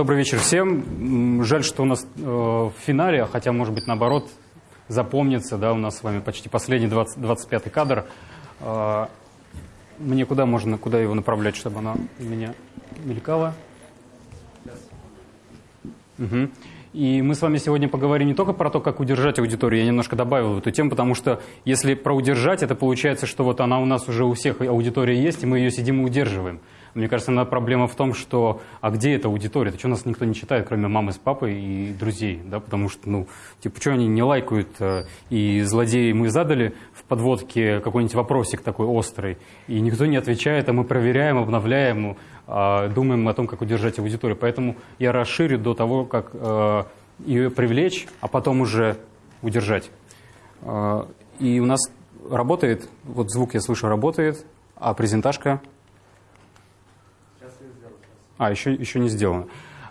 Добрый вечер всем. Жаль, что у нас э, в финале, хотя, может быть, наоборот, запомнится, да, у нас с вами почти последний 20, 25-й кадр. Э, мне куда можно, куда его направлять, чтобы она меня мелькала? Угу. И мы с вами сегодня поговорим не только про то, как удержать аудиторию, я немножко добавил эту тему, потому что если про удержать, это получается, что вот она у нас уже у всех аудитория есть, и мы ее сидим и удерживаем. Мне кажется, она проблема в том, что а где эта аудитория? Что нас никто не читает, кроме мамы с папой и друзей, да? Потому что, ну, типа, что они не лайкают? Э, и злодеи мы задали в подводке какой-нибудь вопросик такой острый, и никто не отвечает, а мы проверяем, обновляем, а, думаем о том, как удержать аудиторию. Поэтому я расширю до того, как э, ее привлечь, а потом уже удержать. Э, и у нас работает, вот звук я слышу работает, а презентажка а, еще, еще не сделано.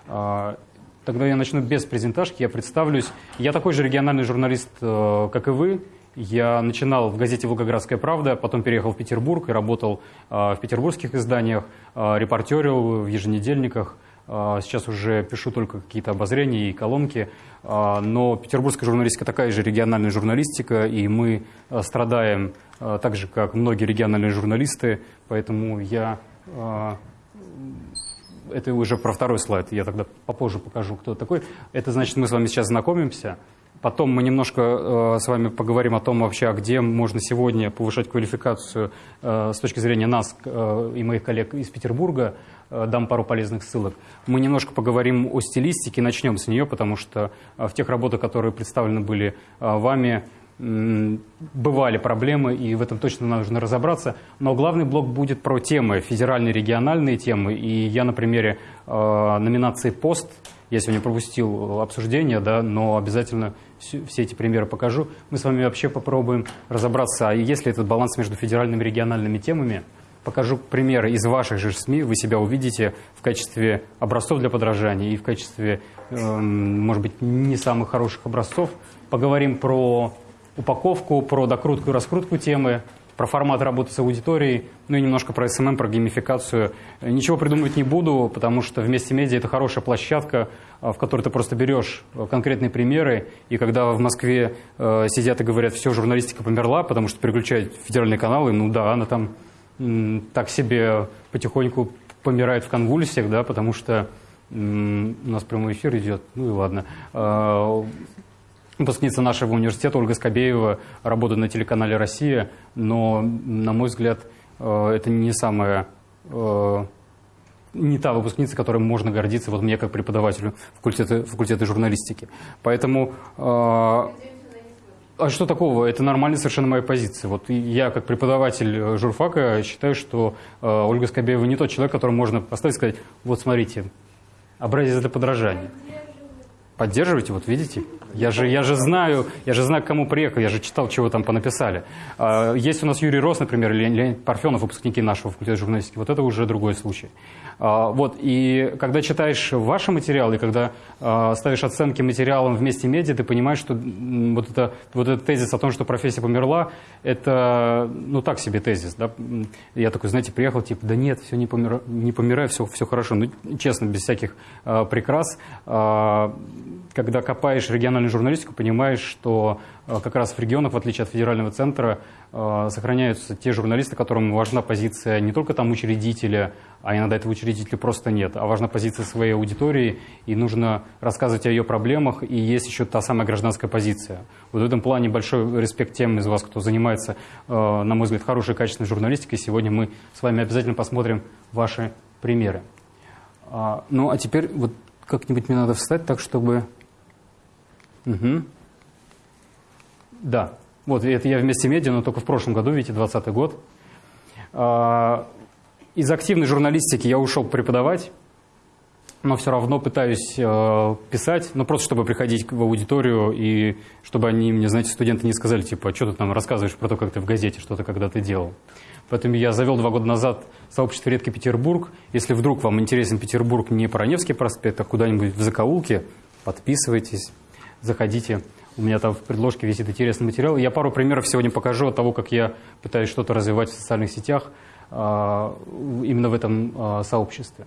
А, тогда я начну без презентажки, я представлюсь. Я такой же региональный журналист, э, как и вы. Я начинал в газете «Волгоградская правда», потом переехал в Петербург и работал э, в петербургских изданиях, э, репортерил в еженедельниках. Сейчас уже пишу только какие-то обозрения и колонки. Но петербургская журналистика такая же региональная журналистика, и мы страдаем так же, как многие региональные журналисты. Поэтому я это уже про второй слайд, я тогда попозже покажу, кто такой. Это значит, мы с вами сейчас знакомимся. Потом мы немножко э, с вами поговорим о том вообще, а где можно сегодня повышать квалификацию э, с точки зрения нас э, и моих коллег из Петербурга. Э, дам пару полезных ссылок. Мы немножко поговорим о стилистике, начнем с нее, потому что э, в тех работах, которые представлены были э, вами, бывали проблемы, и в этом точно нужно разобраться. Но главный блок будет про темы, федеральные, региональные темы. И я на примере э, номинации «Пост», я сегодня пропустил обсуждение, да, но обязательно все, все эти примеры покажу. Мы с вами вообще попробуем разобраться, а есть ли этот баланс между федеральными и региональными темами. Покажу примеры из ваших же СМИ, вы себя увидите в качестве образцов для подражания и в качестве, э, может быть, не самых хороших образцов. Поговорим про упаковку, про докрутку и раскрутку темы, про формат работы с аудиторией, ну и немножко про SMM, про геймификацию. Ничего придумывать не буду, потому что вместе медиа это хорошая площадка, в которой ты просто берешь конкретные примеры, и когда в Москве э, сидят и говорят, все, журналистика померла, потому что переключают федеральные каналы, ну да, она там так себе потихоньку помирает в конвульсиях, да, потому что у нас прямой эфир идет, ну и ладно. Э, выпускница нашего университета Ольга Скобеева работает на телеканале «Россия», но, на мой взгляд, э, это не самая э, не та выпускница, которой можно гордиться, вот мне как преподавателю факультета, факультета журналистики. Поэтому... Э, а что такого? Это нормальная совершенно моя позиция. Вот я, как преподаватель журфака, считаю, что Ольга Скобеева не тот человек, которому можно поставить и сказать, вот смотрите, образец для подражания. Поддерживаете, вот видите? Я же, я же знаю, я же знаю, к кому приехал, я же читал, чего там понаписали. А, есть у нас Юрий Рос, например, или Леонид Парфенов, выпускники нашего факультета журналистики. Вот это уже другой случай. А, вот, и когда читаешь ваши материалы, когда а, ставишь оценки материалам вместе медиа, ты понимаешь, что вот, это, вот этот тезис о том, что профессия померла, это, ну, так себе тезис, да. Я такой, знаете, приехал, типа, да нет, все не, помира, не помираю, все, все хорошо. Ну, честно, без всяких прикрас когда копаешь региональную журналистику, понимаешь, что как раз в регионах, в отличие от федерального центра, э, сохраняются те журналисты, которым важна позиция не только там учредителя, а иногда этого учредителя просто нет, а важна позиция своей аудитории, и нужно рассказывать о ее проблемах, и есть еще та самая гражданская позиция. Вот в этом плане большой респект тем из вас, кто занимается, э, на мой взгляд, хорошей качественной журналистикой. Сегодня мы с вами обязательно посмотрим ваши примеры. А, ну, а теперь вот как-нибудь мне надо встать так, чтобы Угу. Да, вот это я вместе медиа, но только в прошлом году, видите, 20 год. А, из активной журналистики я ушел преподавать, но все равно пытаюсь э, писать, ну просто чтобы приходить в аудиторию и чтобы они мне, знаете, студенты не сказали, типа, что ты там рассказываешь про то, как ты в газете что-то когда-то делал. Поэтому я завел два года назад сообщество «Редкий Петербург». Если вдруг вам интересен Петербург не про Невский проспект, а куда-нибудь в закоулке, подписывайтесь заходите. У меня там в предложке висит интересный материал. Я пару примеров сегодня покажу от того, как я пытаюсь что-то развивать в социальных сетях а, именно в этом а, сообществе.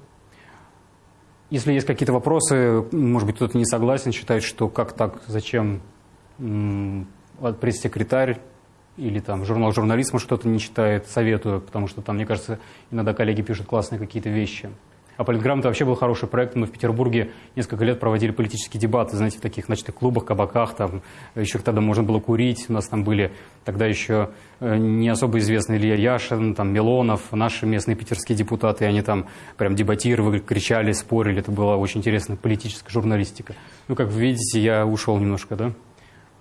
Если есть какие-то вопросы, может быть, кто-то не согласен, считает, что как так, зачем пресс-секретарь или там журнал журнализма что-то не читает, советую, потому что там, мне кажется, иногда коллеги пишут классные какие-то вещи. А «Политграмота» вообще был хороший проект. Мы в Петербурге несколько лет проводили политические дебаты, знаете, в таких ночных клубах, кабаках. Там еще тогда можно было курить. У нас там были тогда еще э, не особо известные Илья Яшин, там, Милонов, наши местные питерские депутаты. Они там прям дебатировали, кричали, спорили. Это была очень интересная политическая журналистика. Ну, как вы видите, я ушел немножко, да?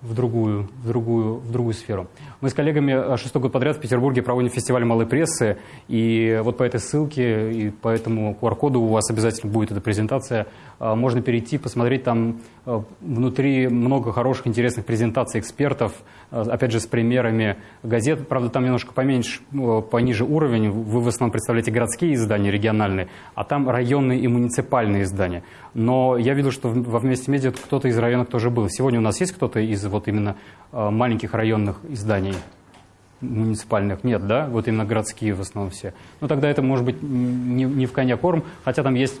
В другую, в другую, в другую сферу. Мы с коллегами э, шестой год подряд в Петербурге проводим фестиваль малой прессы, и вот по этой ссылке и по этому QR-коду у вас обязательно будет эта презентация. А, можно перейти, посмотреть там э, внутри много хороших, интересных презентаций экспертов, э, опять же, с примерами газет. Правда, там немножко поменьше, пониже уровень. Вы в основном представляете городские издания, региональные, а там районные и муниципальные издания. Но я видел, что во «Вместе медиа» кто-то из районов тоже был. Сегодня у нас есть кто-то из вот именно маленьких районных изданий? муниципальных нет, да? Вот именно городские в основном все. Ну, тогда это может быть не, не в коня корм, хотя там есть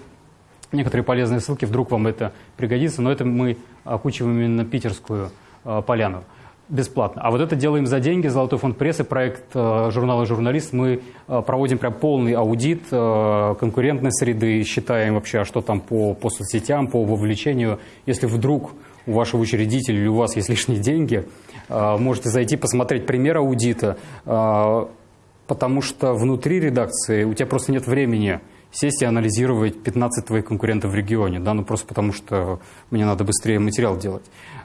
некоторые полезные ссылки, вдруг вам это пригодится, но это мы окучиваем именно питерскую э, поляну бесплатно. А вот это делаем за деньги. Золотой фонд прессы, проект э, журнала «Журналист». Мы э, проводим прям полный аудит э, конкурентной среды, считаем вообще, а что там по, по соцсетям, по вовлечению. Если вдруг у вашего учредителя или у вас есть лишние деньги, можете зайти посмотреть пример аудита, потому что внутри редакции у тебя просто нет времени сесть и анализировать 15 твоих конкурентов в регионе, да, ну просто потому что мне надо быстрее материал делать.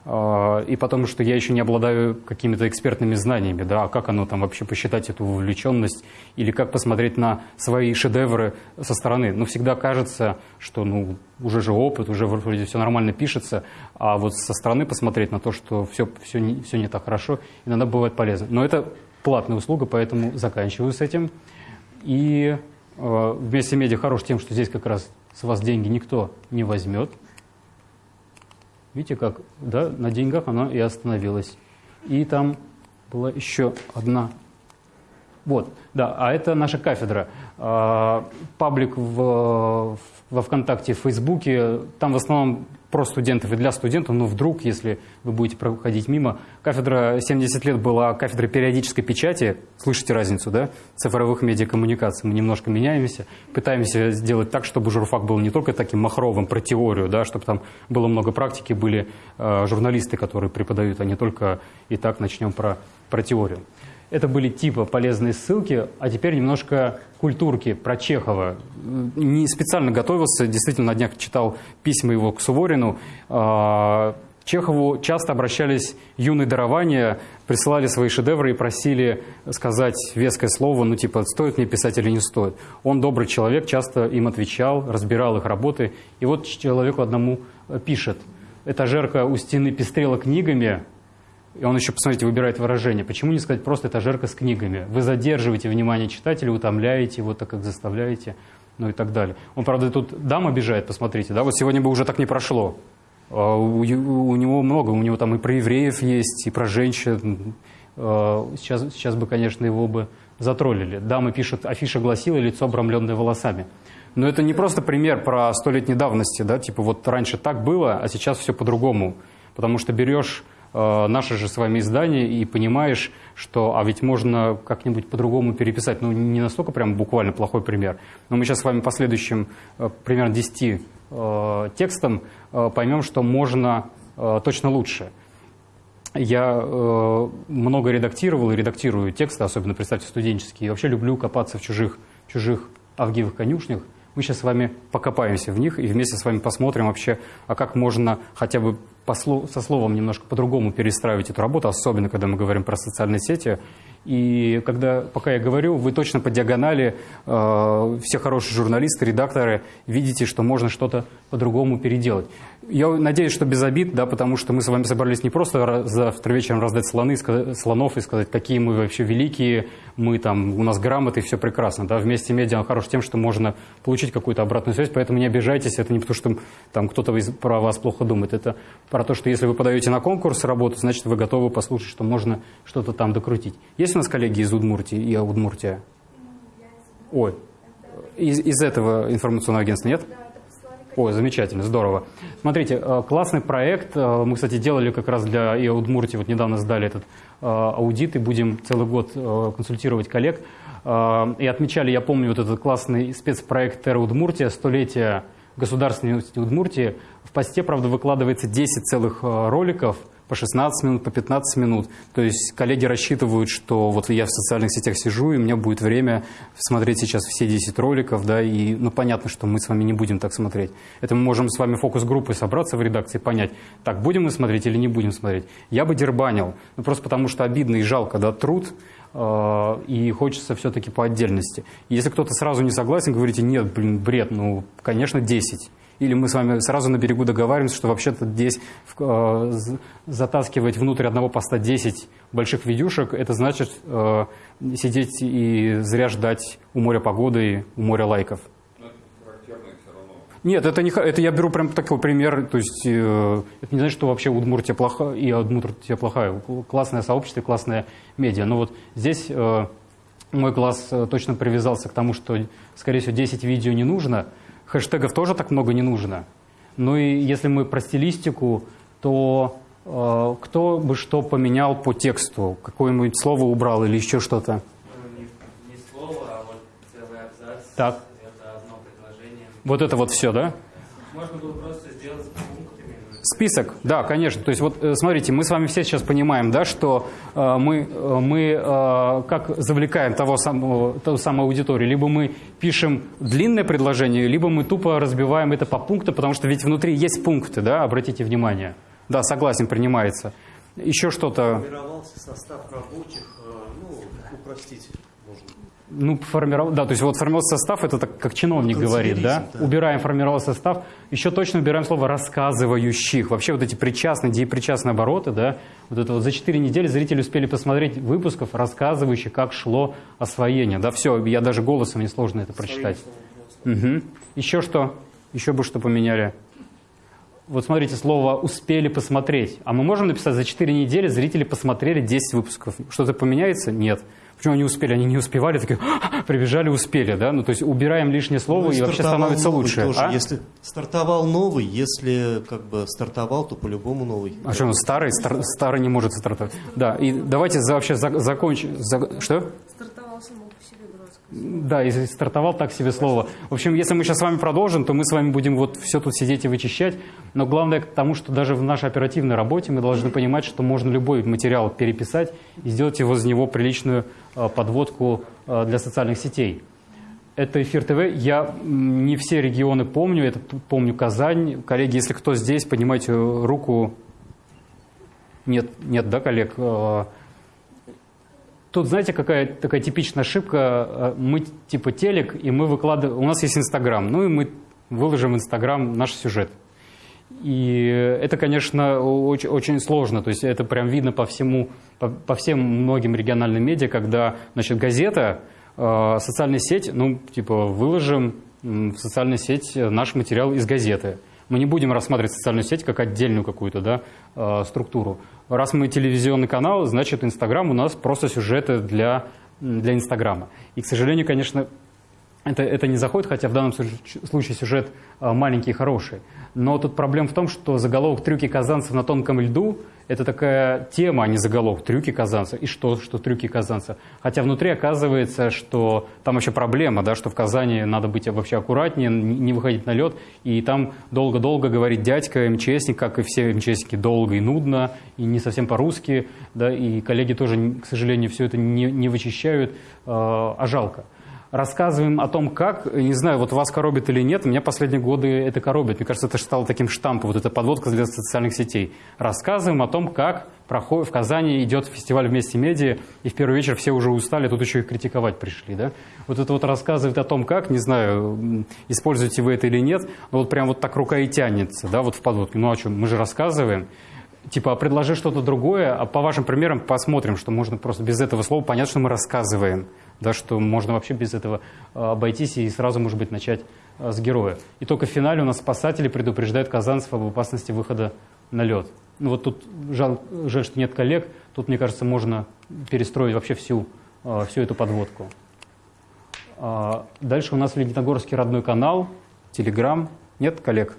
А, и потому что я еще не обладаю какими-то экспертными знаниями, да, а как оно там вообще посчитать эту вовлеченность, или как посмотреть на свои шедевры со стороны. Но всегда кажется, что ну, уже же опыт, уже вроде все нормально пишется, а вот со стороны посмотреть на то, что все, все, не, все не так хорошо, иногда бывает полезно. Но это платная услуга, поэтому заканчиваю с этим. И Э, вместе медиа хорош тем, что здесь как раз с вас деньги никто не возьмет. Видите, как да, на деньгах оно и остановилось. И там была еще одна. Вот, да, а это наша кафедра. Э, паблик в, во ВКонтакте, в Фейсбуке, там в основном про студентов и для студентов, но вдруг, если вы будете проходить мимо, кафедра 70 лет была кафедра периодической печати, слышите разницу, да, цифровых медиакоммуникаций, мы немножко меняемся, пытаемся сделать так, чтобы журфак был не только таким махровым про теорию, да, чтобы там было много практики, были э, журналисты, которые преподают, а не только и так начнем про, про теорию. Это были типа полезные ссылки, а теперь немножко культурки про Чехова. Не специально готовился, действительно на днях читал письма его к Суворину. А, Чехову часто обращались юные дарования, присылали свои шедевры и просили сказать веское слово, ну типа, стоит мне писать или не стоит. Он добрый человек, часто им отвечал, разбирал их работы. И вот человеку одному пишет. Этажерка у стены пестрела книгами, и он еще, посмотрите, выбирает выражение. Почему не сказать просто «этажерка с книгами»? Вы задерживаете внимание читателя, утомляете его, так как заставляете, ну и так далее. Он, правда, тут дам обижает, посмотрите, да, вот сегодня бы уже так не прошло. А у, него много, у него там и про евреев есть, и про женщин. А, сейчас, сейчас бы, конечно, его бы затроллили. Дама пишет, афиша гласила «лицо, обрамленное волосами». Но это не просто пример про столетней давности, да, типа вот раньше так было, а сейчас все по-другому. Потому что берешь Э, наше же с вами издание и понимаешь, что а ведь можно как-нибудь по-другому переписать. Ну, не настолько прям буквально плохой пример. Но мы сейчас с вами по следующим э, примерно 10 э, текстам поймем, что можно точно лучше. Я много редактировал и редактирую тексты, особенно, представьте, студенческие. И вообще люблю копаться в чужих, чужих авгиевых конюшнях. Мы сейчас с вами покопаемся в них и вместе с вами посмотрим вообще, а как можно хотя бы со словом немножко по-другому перестраивать эту работу, особенно когда мы говорим про социальные сети. И когда, пока я говорю, вы точно по диагонали, э, все хорошие журналисты, редакторы, видите, что можно что-то по-другому переделать. Я надеюсь, что без обид, да, потому что мы с вами собрались не просто завтра вечером раздать слоны, слонов и сказать, какие мы вообще великие, мы там, у нас грамоты, все прекрасно. Да. Вместе медиа хорош тем, что можно получить какую-то обратную связь, поэтому не обижайтесь, это не потому, что там кто-то про вас плохо думает, это про то, что если вы подаете на конкурс работу, значит, вы готовы послушать, что можно что-то там докрутить. Есть у нас коллеги из Удмуртии и Удмуртия? Ой, из, из этого информационного агентства нет? О, замечательно, здорово. Смотрите, э, классный проект. Э, мы, кстати, делали как раз для ИО Удмуртии, вот недавно сдали этот э, аудит, и будем целый год консультировать коллег. И отмечали, я помню, вот этот классный спецпроект «Терра Удмуртия», столетие государственности Удмуртии. В посте, правда, выкладывается 10 целых роликов – по 16 минут, по 15 минут. То есть коллеги рассчитывают, что вот я в социальных сетях сижу, и у меня будет время смотреть сейчас все 10 роликов, да, и ну понятно, что мы с вами не будем так смотреть. Это мы можем с вами фокус-группой собраться в редакции, понять, так, будем мы смотреть или не будем смотреть. Я бы дербанил, ну, просто потому что обидно и жалко, да, труд, э, и хочется все-таки по отдельности. Если кто-то сразу не согласен, говорите, нет, блин, бред, ну, конечно, 10. Или мы с вами сразу на берегу договариваемся, что вообще-то здесь э, затаскивать внутрь одного поста 10 больших видюшек, это значит э, сидеть и зря ждать у моря погоды, у моря лайков. Нет, это, не, это я беру прям такой пример, то есть э, это не значит, что вообще Удмуртия плохая, и Удмуртия плохая. Классное сообщество, классная медиа. Но вот здесь э, мой глаз э, точно привязался к тому, что, скорее всего, 10 видео не нужно, Хэштегов тоже так много не нужно. Ну и если мы про стилистику, то э, кто бы что поменял по тексту? Какое-нибудь слово убрал или еще что-то? Ну, не, не слово, а вот целый абзац. Так. Это одно предложение. Вот это вот все, да? Можно было просто Список, да, конечно. То есть вот э, смотрите, мы с вами все сейчас понимаем, да, что э, мы, э, мы э, как завлекаем того самого, ту самую аудиторию. Либо мы пишем длинное предложение, либо мы тупо разбиваем это по пунктам, потому что ведь внутри есть пункты, да, обратите внимание. Да, согласен, принимается. Еще что-то... Состав рабочих, э, ну, упростить ну, формировал, да, то есть вот формировался состав, это так, как чиновник говорит, да? да? Убираем формировался состав, еще точно убираем слово рассказывающих. Вообще вот эти причастные, деепричастные обороты, да, вот это вот за 4 недели зрители успели посмотреть выпусков, рассказывающих, как шло освоение, да, все, я даже голосом не сложно это прочитать. Угу. Еще что? Еще бы что поменяли? Вот смотрите, слово «успели посмотреть». А мы можем написать «за 4 недели зрители посмотрели 10 выпусков». Что-то поменяется? Нет. Почему они успели? Они не успевали, такие, прибежали, успели, да? Ну, то есть убираем лишнее слово, ну, и, и вообще становится лучше. Тоже. А? Если стартовал новый, если как бы стартовал, то по-любому новый. А что, он старый? Стар, старый не может стартовать. Да, и давайте за, вообще за, закончим. За, что? Стартовал само по себе да, если стартовал, так себе слово. В общем, если мы сейчас с вами продолжим, то мы с вами будем вот все тут сидеть и вычищать. Но главное к тому, что даже в нашей оперативной работе мы должны понимать, что можно любой материал переписать и сделать его из него приличную э, подводку э, для социальных сетей. Это Эфир ТВ. Я не все регионы помню. Это помню Казань. Коллеги, если кто здесь, поднимайте руку. Нет, нет, да, коллег? Э, Тут, знаете, какая такая типичная ошибка. Э, мы типа телек, и мы выкладываем... У нас есть Инстаграм, ну и мы выложим в Инстаграм наш сюжет. И это, конечно, очень, очень сложно. То есть это прям видно по всему, по, по всем многим региональным медиа, когда, значит, газета, э, социальная сеть, ну, типа, выложим в социальную сеть наш материал из газеты. Мы не будем рассматривать социальную сеть как отдельную какую-то да, э, структуру. Раз мы телевизионный канал, значит, Инстаграм у нас просто сюжеты для, для Инстаграма. И, к сожалению, конечно, это, это не заходит, хотя в данном случае сюжет э, маленький и хороший. Но тут проблема в том, что заголовок «Трюки казанцев на тонком льду» – это такая тема, а не заголовок «Трюки казанца». И что, что трюки казанца? Хотя внутри оказывается, что там вообще проблема, да, что в Казани надо быть вообще аккуратнее, не выходить на лед. И там долго-долго говорит дядька МЧСник, как и все МЧСники, долго и нудно, и не совсем по-русски. Да, и коллеги тоже, к сожалению, все это не, не вычищают, э, а жалко рассказываем о том, как, не знаю, вот вас коробит или нет, меня последние годы это коробит. Мне кажется, это стало таким штампом, вот эта подводка для социальных сетей. Рассказываем о том, как проходит, в Казани идет фестиваль «Вместе медиа», и в первый вечер все уже устали, тут еще и критиковать пришли, да? Вот это вот рассказывает о том, как, не знаю, используете вы это или нет, но вот прям вот так рука и тянется, да, вот в подводке. Ну, о чем? Мы же рассказываем типа, предложи что-то другое, а по вашим примерам посмотрим, что можно просто без этого слова понять, что мы рассказываем да, что можно вообще без этого а, обойтись и сразу, может быть, начать а, с героя. И только в финале у нас спасатели предупреждают казанцев об опасности выхода на лед. Ну вот тут жаль, жаль, что нет коллег, тут, мне кажется, можно перестроить вообще всю, а, всю эту подводку. Дальше у нас Лединогорский родной канал, Телеграм. Нет коллег?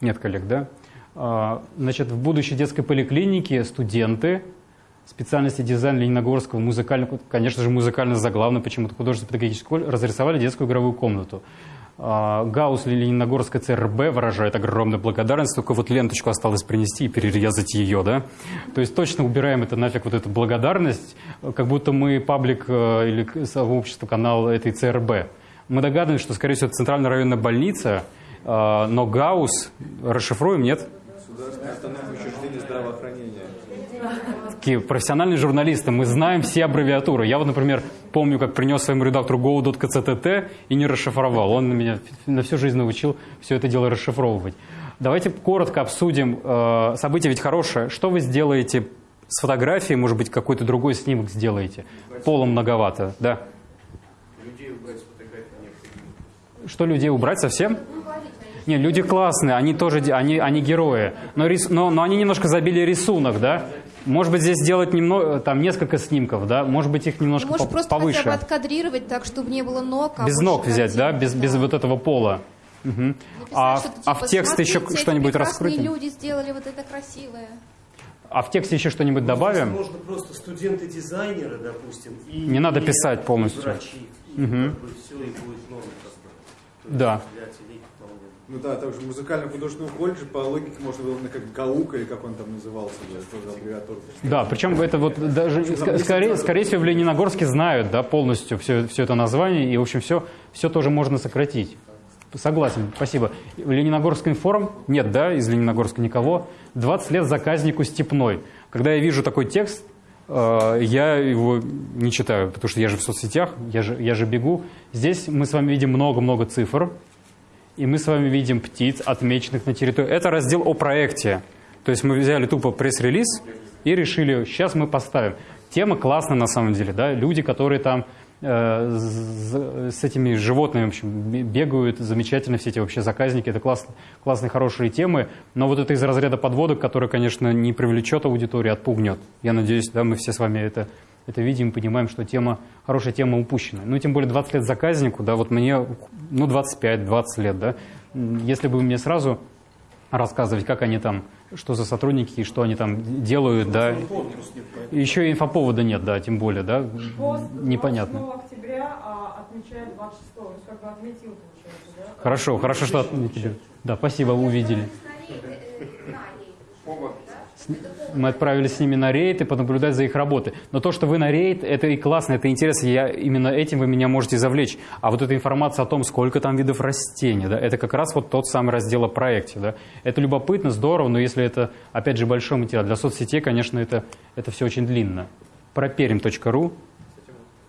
Нет коллег, да? А, значит, в будущей детской поликлинике студенты специальности дизайн Лениногорского музыкального, конечно же, музыкально заглавно, почему-то художественно-педагогической школы, разрисовали детскую игровую комнату. А, Гаусс Лениногорская ЦРБ выражает огромную благодарность, только вот ленточку осталось принести и перерезать ее, да? То есть точно убираем это нафиг, вот эту благодарность, как будто мы паблик э, или сообщество, канал этой ЦРБ. Мы догадываемся, что, скорее всего, это центральная районная больница, э, но Гаусс, расшифруем, нет? Государственное автономное учреждение здравоохранения. Такие профессиональные журналисты, мы знаем все аббревиатуры. Я вот, например, помню, как принес своему редактору go.kctt и не расшифровал. Он меня на всю жизнь научил все это дело расшифровывать. Давайте коротко обсудим. э, Событие ведь хорошее. Что вы сделаете с фотографией? Может быть, какой-то другой снимок сделаете? Полом многовато, да? Людей убрать с фотографии необходимо. Что людей убрать совсем? Не, люди классные, они тоже, они, они герои. Но, рис- но, но они немножко забили рисунок, да? Может быть, здесь сделать немного, там несколько снимков, да? Может быть, их немножко Может, по- просто повыше. хотя бы откадрировать так, чтобы не было ног. а Без ног взять, да? картинок, Без, без вот этого пола. Мгм. Написать А, в- что-то а в типа, текст еще «Смотрите, эти что-нибудь раскрутим? люди сделали вот это красивое. А в тексте еще что-нибудь добавим? Можно просто студенты-дизайнеры, допустим, и Не надо и- писать и полностью. врачи. И как бы все, и будет. То Да. есть. Ну да, также музыкально-художественного колледжа по логике можно было именно как ГАУК или как он там назывался, да, тоже аббревиатура. Да, причем это вот даже, ск- скорее, скорее всего, в Лениногорске знают, да, полностью все, все это название, и, в общем, все, все тоже можно сократить. Согласен, спасибо. Лениногорский форум нет, да, из Лениногорска никого. 20 лет заказнику Степной. Когда я вижу такой текст, э, я его не читаю, потому что я же в соцсетях, я же, я же бегу. Здесь мы с вами видим много-много цифр, и мы с вами видим птиц, отмеченных на территории. Это раздел о проекте. То есть мы взяли тупо пресс-релиз и решили, сейчас мы поставим. Тема классная на самом деле, да, люди, которые там э, з- с этими животными, в общем, бе- бегают, замечательно все эти вообще заказники, это класс, классные, хорошие темы, но вот это из разряда подводок, который, конечно, не привлечет аудиторию, отпугнет. Я надеюсь, да, мы все с вами это, это видим, понимаем, что тема, хорошая тема упущена. Ну, и тем более 20 лет заказнику, да, вот мне, ну, 25-20 лет, да, если бы мне сразу рассказывать, как они там, что за сотрудники и что они там делают, да. Еще и инфоповода нет, да, тем более, да, непонятно. 28 октября а, отмечает 26 то есть как бы отметил, получается, да? Хорошо, хорошо, что отметили. Да, спасибо, вы увидели. Мы отправились с ними на рейд и понаблюдать за их работой. Но то, что вы на рейд, это и классно, это интересно. Я, именно этим вы меня можете завлечь. А вот эта информация о том, сколько там видов растений, да, это как раз вот тот самый раздел о проекте. Да. Это любопытно, здорово, но если это, опять же, большой материал. Для соцсетей, конечно, это, это все очень длинно. Проперим.ру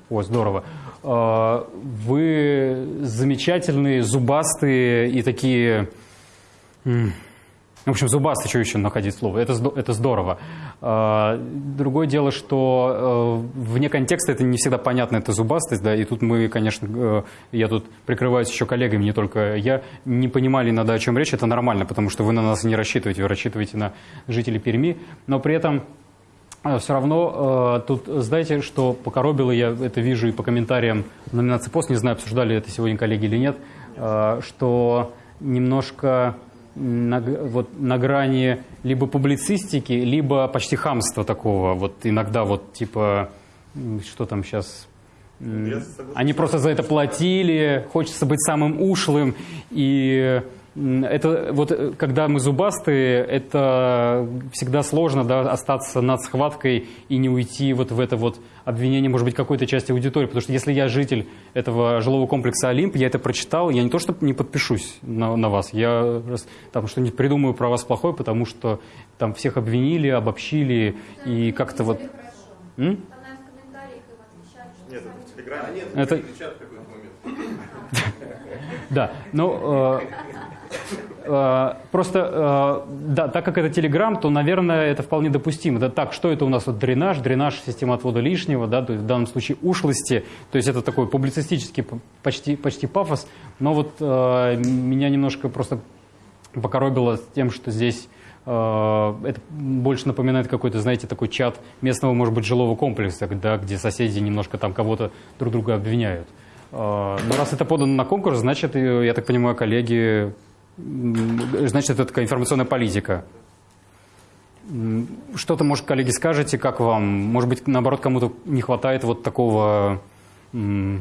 о, здорово. А, Вы замечательные, зубастые и такие... В общем, зубастый, что еще находить слово? Это, это здорово. А, Другое дело, что э, вне контекста это не всегда понятно, это зубастость, да, и тут мы, конечно, э, я тут прикрываюсь еще коллегами, не только я, не понимали иногда, о чем речь, это нормально, потому что вы на нас не рассчитываете, вы рассчитываете на жителей Перми, но при этом все равно э, тут, знаете, что покоробило, я это вижу и по комментариям номинации «Пост», не знаю, обсуждали это сегодня коллеги или нет, э, что немножко на, вот, на грани либо публицистики, либо почти хамства такого, вот иногда вот типа, что там сейчас... Они просто за это платили, хочется быть самым ушлым, и это вот э, когда мы зубастые, это всегда сложно да, остаться над схваткой и не уйти вот в это вот обвинение, может быть, какой-то части аудитории. Потому что если я житель этого жилого комплекса Олимп, я это прочитал, я не то что не подпишусь на, на вас, я там что-нибудь придумаю про вас плохое, потому что там всех обвинили, обобщили и как-то вот... М? Нет, это в Телеграме. А нет, Это-. Да, но э, просто, э, да, так как это Телеграм, то, наверное, это вполне допустимо. Да, так, что это у нас вот дренаж, дренаж, система отвода лишнего, да, то есть в данном случае ушлости, то есть это такой публицистический почти, почти пафос, но вот э, меня немножко просто покоробило с тем, что здесь э, это больше напоминает какой-то, знаете, такой чат местного, может быть, жилого комплекса, да, где соседи немножко там кого-то друг друга обвиняют. Э, Но раз это подано на конкурс, значит, э, я так понимаю, коллеги, значит, это такая информационная политика. Что-то, может, коллеги, скажете, как вам? Может быть, наоборот, кому-то не хватает вот такого, э,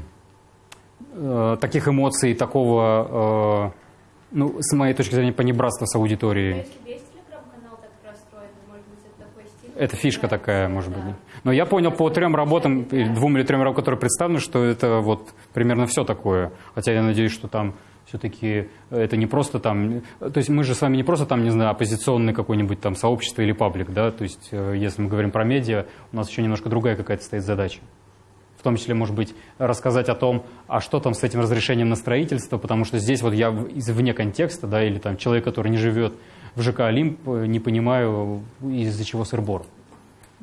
таких эмоций, такого, э, ну, с моей точки зрения, понебратства с аудиторией. если весь телеграм-канал так расстроен, то, может быть, это фишка такая, может быть. Но я понял по трем работам, двум или трем работам, которые представлены, что это вот примерно все такое. Хотя я надеюсь, что там все-таки это не просто там... То есть мы же с вами не просто там, не знаю, оппозиционный какой-нибудь там сообщество или паблик, да? То есть э, если мы говорим про медиа, у нас еще немножко другая какая-то стоит задача. В том числе, может быть, рассказать о том, а что там с этим разрешением на строительство, потому что здесь вот я в- из- вне контекста, да, или там человек, который не живет в ЖК «Олимп», э, не понимаю, из-за чего сыр-бор.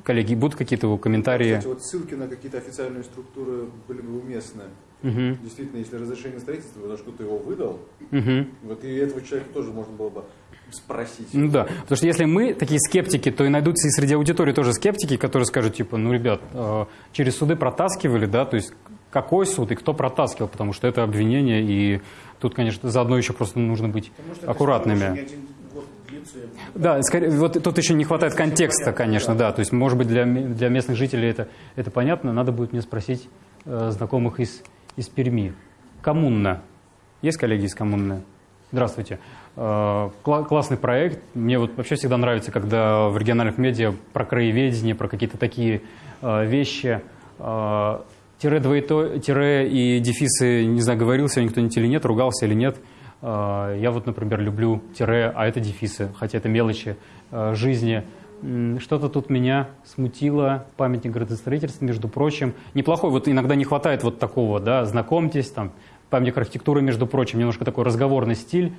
Коллеги, будут какие-то комментарии? Кстати, вот ссылки на какие-то официальные структуры были бы уместны. Мгм, Действительно, если разрешение строительства, потому что кто-то его выдал, мгм. вот и этого человека тоже можно было бы спросить. Ну да, потому что если мы такие скептики, то и найдутся и среди аудитории тоже скептики, которые скажут, типа, ну, ребят, э, через суды протаскивали, да, то есть какой суд и кто протаскивал, потому что это обвинение, и тут, конечно, заодно еще просто нужно быть аккуратными. Да, скорее, вот тут еще не хватает контекста, конечно, да. То есть, может быть, для, для местных жителей это, это понятно. Надо будет мне спросить э, знакомых из, из Перми. Коммуна. Есть коллеги из коммуны? Здравствуйте. Э, кла- классный проект. Мне вот вообще всегда нравится, когда в региональных медиа про краеведение, про какие-то такие э, вещи. э, тире, двоето, тире и дефисы, не знаю, говорил сегодня кто-нибудь или нет, ругался или нет. Э, Я вот, например, люблю тире, а это дефисы, хотя это мелочи э, жизни. Что-то тут меня смутило, памятник градостроительства, между прочим. Неплохой, вот иногда не хватает вот такого, да, знакомьтесь, там, памятник архитектуры, между прочим, немножко такой разговорный стиль.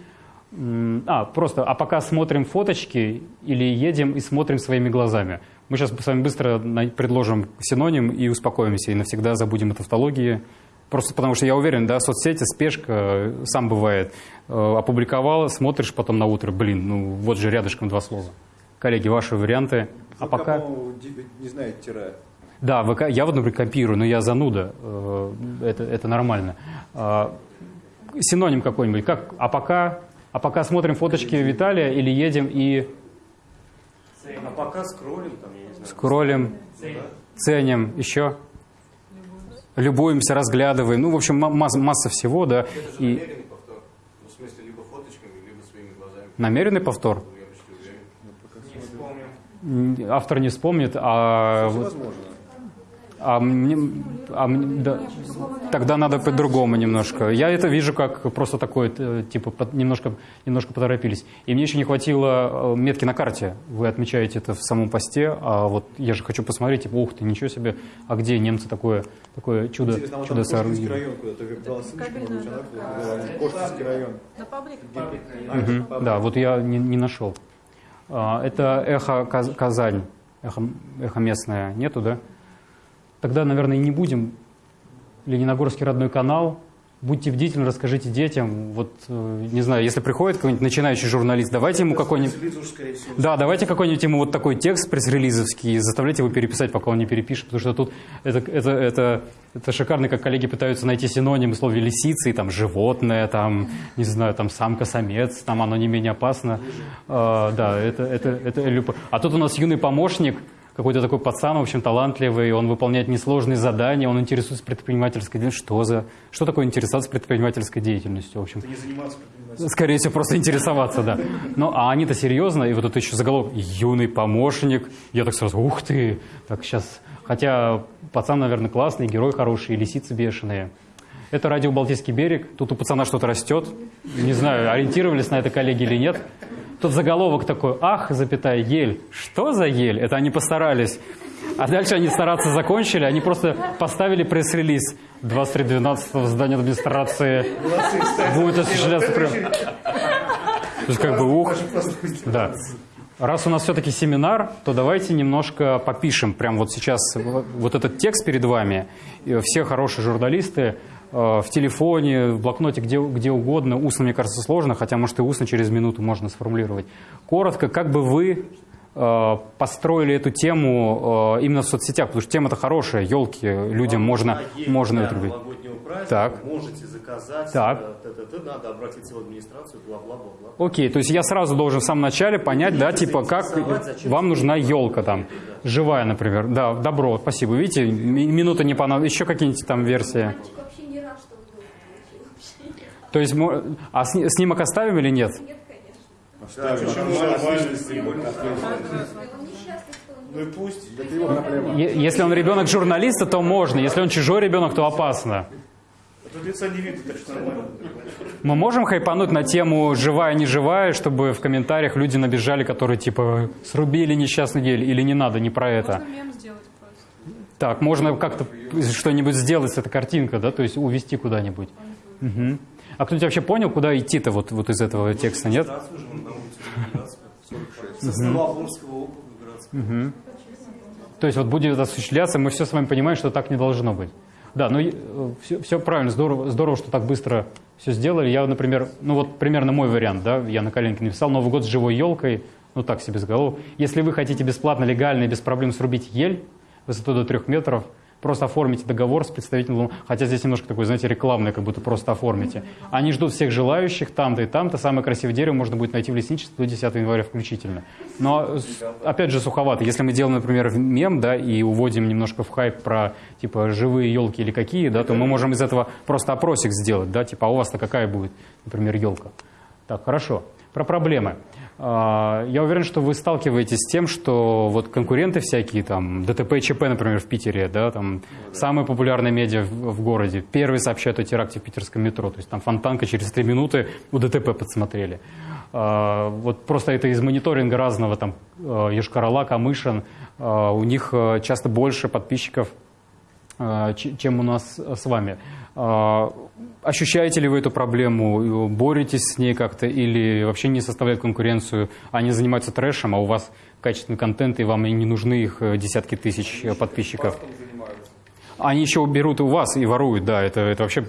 А, просто, а пока смотрим фоточки или едем и смотрим своими глазами. Мы сейчас с вами быстро предложим синоним и успокоимся, и навсегда забудем о тавтологии. Просто потому что я уверен, да, соцсети, спешка, э, сам бывает. Э, Опубликовала, смотришь потом на утро, блин, ну вот же рядышком два слова. Коллеги, ваши варианты. А ВК, пока... не знает тире. Да, ВК, я вот, например, копирую, но я зануда, э, это, это нормально. А, Синоним какой-нибудь, как, а пока, а пока смотрим фоточки Виталия или едем и А пока скроллим, там, я не знаю. скроллим, ценим, еще любуемся, разглядываем, ну, в общем, ма- масса, масса всего, да, Это же и намеренный повтор. Ну, в смысле, либо фоточками, либо своими глазами. намеренный повтор. Я почти уверен. Не вспомним. М, Автор не вспомнит, а, вот- Возможно. А мне, а мне- да, тогда надо по-другому немножко. Я это вижу как просто такое, э, типа, под- немножко, немножко поторопились. И мне еще не хватило э, метки на карте. Вы отмечаете это в самом посте, а вот я же хочу посмотреть, типа, ух ты, ничего себе, а где немцы такое, такое чудо, Интересно, а вот чудо Кошкинский соорудили? район куда-то говорила, Кошкинский район. На паблик? Папа. Да, вот я не, не нашел. А, Это эхо Каз- Казань, эхо, эхо местное нету, да? Тогда, наверное, и не будем. Лениногорский родной канал. Будьте бдительны, расскажите детям. Вот, э, не знаю, если приходит какой-нибудь начинающий журналист, давайте ему какой-нибудь... Да, давайте какой-нибудь ему вот такой текст пресс-релизовский заставляйте его переписать, пока он не перепишет, потому что тут это, это, это, это шикарно, как коллеги пытаются найти синонимы в слове лисицы, там, животное, там, не знаю, там, самка-самец, там, оно не менее опасно. А, да, это, это, это любо- А тут у нас юный помощник, какой-то такой пацан, в общем, талантливый, он выполняет несложные задания, он интересуется предпринимательской деятельностью. Что за... Что такое интересоваться предпринимательской деятельностью, в общем? не заниматься предпринимательством. Скорее всего, просто интересоваться, да. Ну, а они-то серьезно, и вот это еще заголовок «Юный помощник». Я так сразу, ух ты, так сейчас... Хотя пацан, наверное, классный, герой хороший, лисицы бешеные. Это радио «Балтийский берег». Тут у пацана что-то растет. Не знаю, ориентировались на это коллеги или нет. Тут заголовок такой «Ах, запятая, ель». Что за ель? Это они постарались. А дальше они стараться закончили, они просто поставили пресс-релиз 23.12 в здании администрации. Будет осуществляться... прям- то есть как бы ух, да. Раз у нас все-таки семинар, то давайте немножко попишем. Прям вот сейчас вот этот текст перед вами. Все хорошие журналисты в телефоне, в блокноте, где, где угодно. Устно, мне кажется, сложно, хотя, может, и устно через минуту можно сформулировать. Коротко, как бы вы э, построили эту тему э, именно в соцсетях, потому что тема-то хорошая, елки, людям можно, А есть, можно да, это любить. Так. можете заказать, Так. э, т.т.т., надо обратиться в администрацию, бла-бла-бла-бла. Окей, то есть я сразу должен в самом начале понять, да, типа, как вам нужна елка там, живая, например. Да, добро, спасибо. Видите, ми- минута не понадобится. Еще какие-нибудь там версии? Мальчик вообще не рад, что вы дома вообще. То есть, а сни- снимок оставим или нет? Нет, конечно. Что он Ну и пусть, это его проблема. Е- Если он ребенок журналиста, то можно. Если он чужой ребенок, то опасно. Тут лица не видно, так что нормально. Мы можем хайпануть на тему живая, не живая, чтобы в комментариях люди набежали, которые типа срубили несчастный гель или не надо, не про это. Можно мем сделать просто. Так, можно как-то что-нибудь сделать с этой картинкой, да, то есть увести куда-нибудь. Мгм. А кто-нибудь вообще понял, куда идти-то вот, вот из этого текста, нет? Администрацию же на улице Ленинградская, 46. Со Ставропольского округа городского. То есть вот будет осуществляться, мы все с вами понимаем, что так не должно быть. Да, ну все, все правильно, здорово, здорово, что так быстро все сделали. Я, например, ну вот примерно мой вариант, да, я на коленке написал Новый год с живой елкой, ну так себе с головы. Если вы хотите бесплатно, легально и без проблем срубить ель высотой до трех метров, просто оформите договор с представителем, хотя здесь немножко такой, знаете, рекламный, как будто просто оформите. Они ждут всех желающих там-то и там-то. Самое красивое дерево можно будет найти в лесничестве до 10 января включительно. Но, опять же, суховато. Если мы делаем, например, мем, да, и уводим немножко в хайп про, типа, живые елки или какие, да, то мы можем из этого просто опросик сделать, да, типа, а у вас-то какая будет, например, елка. Так, хорошо. Про проблемы. А, Я уверен, что вы сталкиваетесь с тем, что вот конкуренты всякие, там, ДТП и ЧП, например, в Питере, да, там, самые популярные медиа в, в городе, первые сообщают о теракте в питерском метро, то есть там фонтанка через три минуты у ДТП подсмотрели. А, Вот просто это из мониторинга разного, там, э, Йошкар-Ола, Камышин, а, у них э, часто больше подписчиков, ч- чем у нас с вами. Ощущаете ли вы эту проблему? Боретесь с ней как-то или вообще не составляют конкуренцию? Они занимаются трэшем, а у вас качественный контент, и вам и не нужны их э, десятки тысяч э, подписчиков? Они еще берут у вас и воруют, да, это, это вообще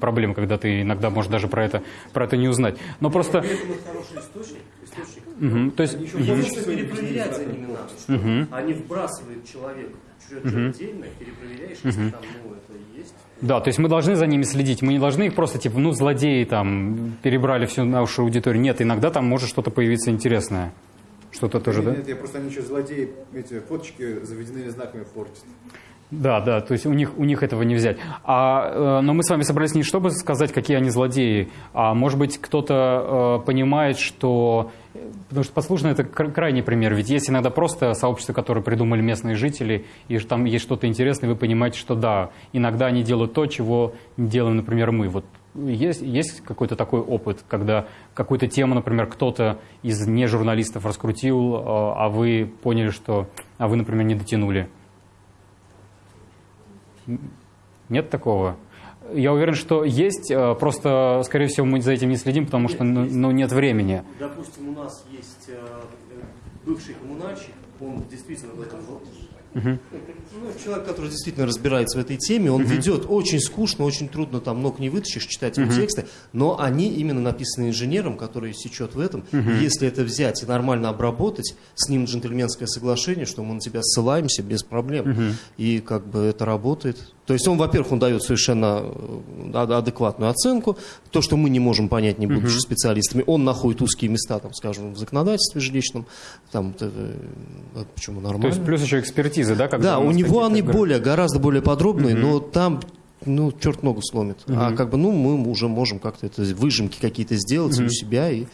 проблема, когда ты иногда можешь даже про это, про это не узнать. Но просто... Источник. источник. Мгм, то есть... Просто перепроверять за ними надо. Что Они вбрасывают человека что-то отдельно, перепроверяешь, если там, ну, это есть. Да, то есть мы должны за ними следить. Мы не должны их просто, типа, ну, злодеи там, перебрали всю нашу аудиторию. Нет, иногда там может что-то появиться интересное. Что-то тоже, да? Нет, я просто они еще злодеи, эти фоточки заведенными знаками портят. Да, да, то есть у них, у них этого не взять. А, э, но мы с вами собрались не чтобы сказать, какие они злодеи, а может быть кто-то э, понимает, что... Потому что подслушано это кра- крайний пример. Ведь есть иногда просто сообщества, которые придумали местные жители, и там есть что-то интересное, вы понимаете, что да, иногда они делают то, чего не делаем, например, мы. Вот есть, есть какой-то такой опыт, когда какую-то тему, например, кто-то из нежурналистов раскрутил, э, а вы поняли, что... А вы, например, не дотянули. Нет такого? Я уверен, что есть, э, просто, скорее всего, мы за этим не следим, потому что ну, ну, нет времени. Допустим, у нас есть э, э, бывший коммунальщик, он действительно в этом вот. Ну, человек, который действительно разбирается в этой теме, он ведет очень скучно, очень трудно, там ног не вытащишь, читать его тексты, но они именно написаны инженером, который сечет в этом. Если это взять и нормально обработать, с ним джентльменское соглашение, что мы на тебя ссылаемся без проблем, и как бы это работает. То есть он, во-первых, он дает совершенно э, ад- адекватную оценку, то, что мы не можем понять, не будучи специалистами, он находит узкие места, там, скажем, в законодательстве жилищном, там, э, э, почему нормально. То есть плюс еще экспертизы, да? когда Да, у него они более, гораздо более подробные, но там, ну, черт ногу сломит. А как бы, ну, мы уже можем как-то это, выжимки какие-то сделать у себя и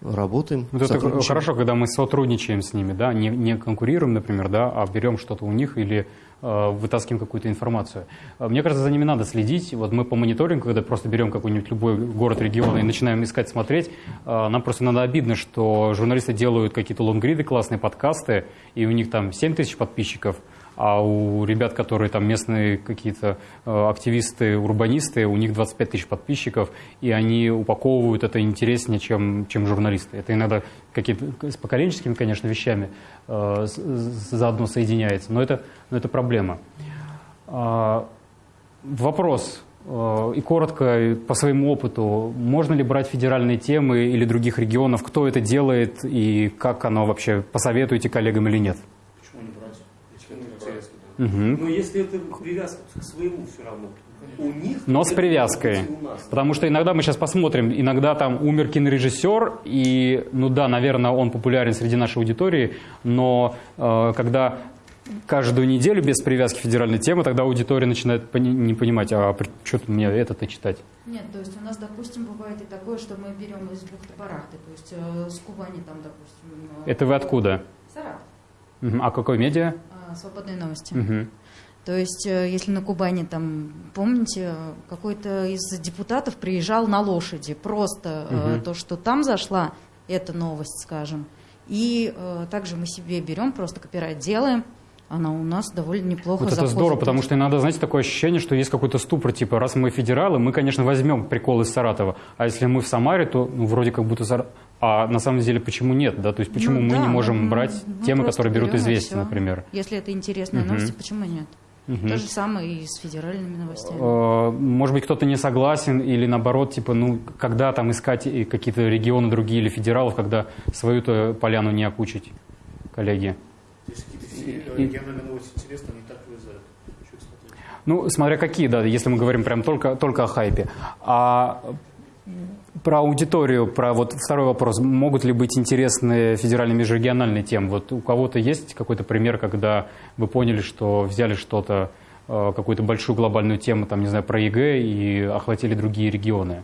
работаем. Вот это сотрудничаем. хорошо, когда мы сотрудничаем с ними, да, не, не конкурируем, например, да, а берем что-то у них или вытаскиваем какую-то информацию. Э, Мне кажется, за ними надо следить. Вот мы по мониторингу, когда просто берем какой-нибудь любой город, регион и начинаем искать, смотреть, э, нам просто надо обидно, что журналисты делают какие-то лонгриды, классные подкасты, и у них там 7 тысяч подписчиков, а у ребят, которые там местные какие-то э, активисты, урбанисты, у них 25 тысяч подписчиков, и они упаковывают это интереснее, чем, чем журналисты. Это иногда какие-то с поколенческими, конечно, вещами э, заодно соединяется, но это, но это проблема. А, Вопрос. э, И коротко, по своему опыту, можно ли брать федеральные темы или других регионов, кто это делает и как оно вообще, посоветуете коллегам или нет? Интересно. Но если это привязка к своему все равно, у них... Но с привязкой. Потому что иногда мы сейчас посмотрим, иногда там умер кинорежиссер, и, ну да, наверное, он популярен среди нашей аудитории, но э, когда каждую неделю без привязки федеральной темы, тогда аудитория начинает пони- не понимать, а что мне это-то читать? Нет, то есть у нас, допустим, бывает и такое, что мы берем из бухты-барахты, то есть э, с Кубани там, допустим... э, Это вы откуда? Саратов. А какой медиа? А, свободные новости. Мгм. То есть, э, если на Кубани, там, помните, какой-то из депутатов приезжал на лошади. Просто э, Мгм. то, что там зашла, это новость, скажем. И э, также мы себе берем, просто копирайт делаем. Она у нас довольно неплохо Вот это здорово, потому что иногда, знаете, такое ощущение, что есть какой-то ступор, типа, раз мы федералы, мы, конечно, возьмем прикол из Саратова, а если мы в Самаре, то ну, вроде как будто А на самом деле почему нет, да? То есть почему Ну мы да, не можем мы- брать мы темы, которые берут известия, например? Если это интересные Мгм. новости, почему нет? Мгм. То же самое и с федеральными новостями. Э, Может быть, кто-то не согласен или наоборот, типа, ну, когда там искать какие-то регионы другие или федералов, когда свою-то поляну не окучить, коллеги? Если какие-то региональные новости интересны, они так смотреть? Ну, смотря какие, да, если мы говорим прям только, только о хайпе. А про аудиторию, про вот второй вопрос. Могут ли быть интересные федеральные межрегиональные темы? Вот у кого-то есть какой-то пример, когда вы поняли, что взяли что-то, э, какую-то большую глобальную тему, там, не знаю, про ЕГЭ и охватили другие регионы?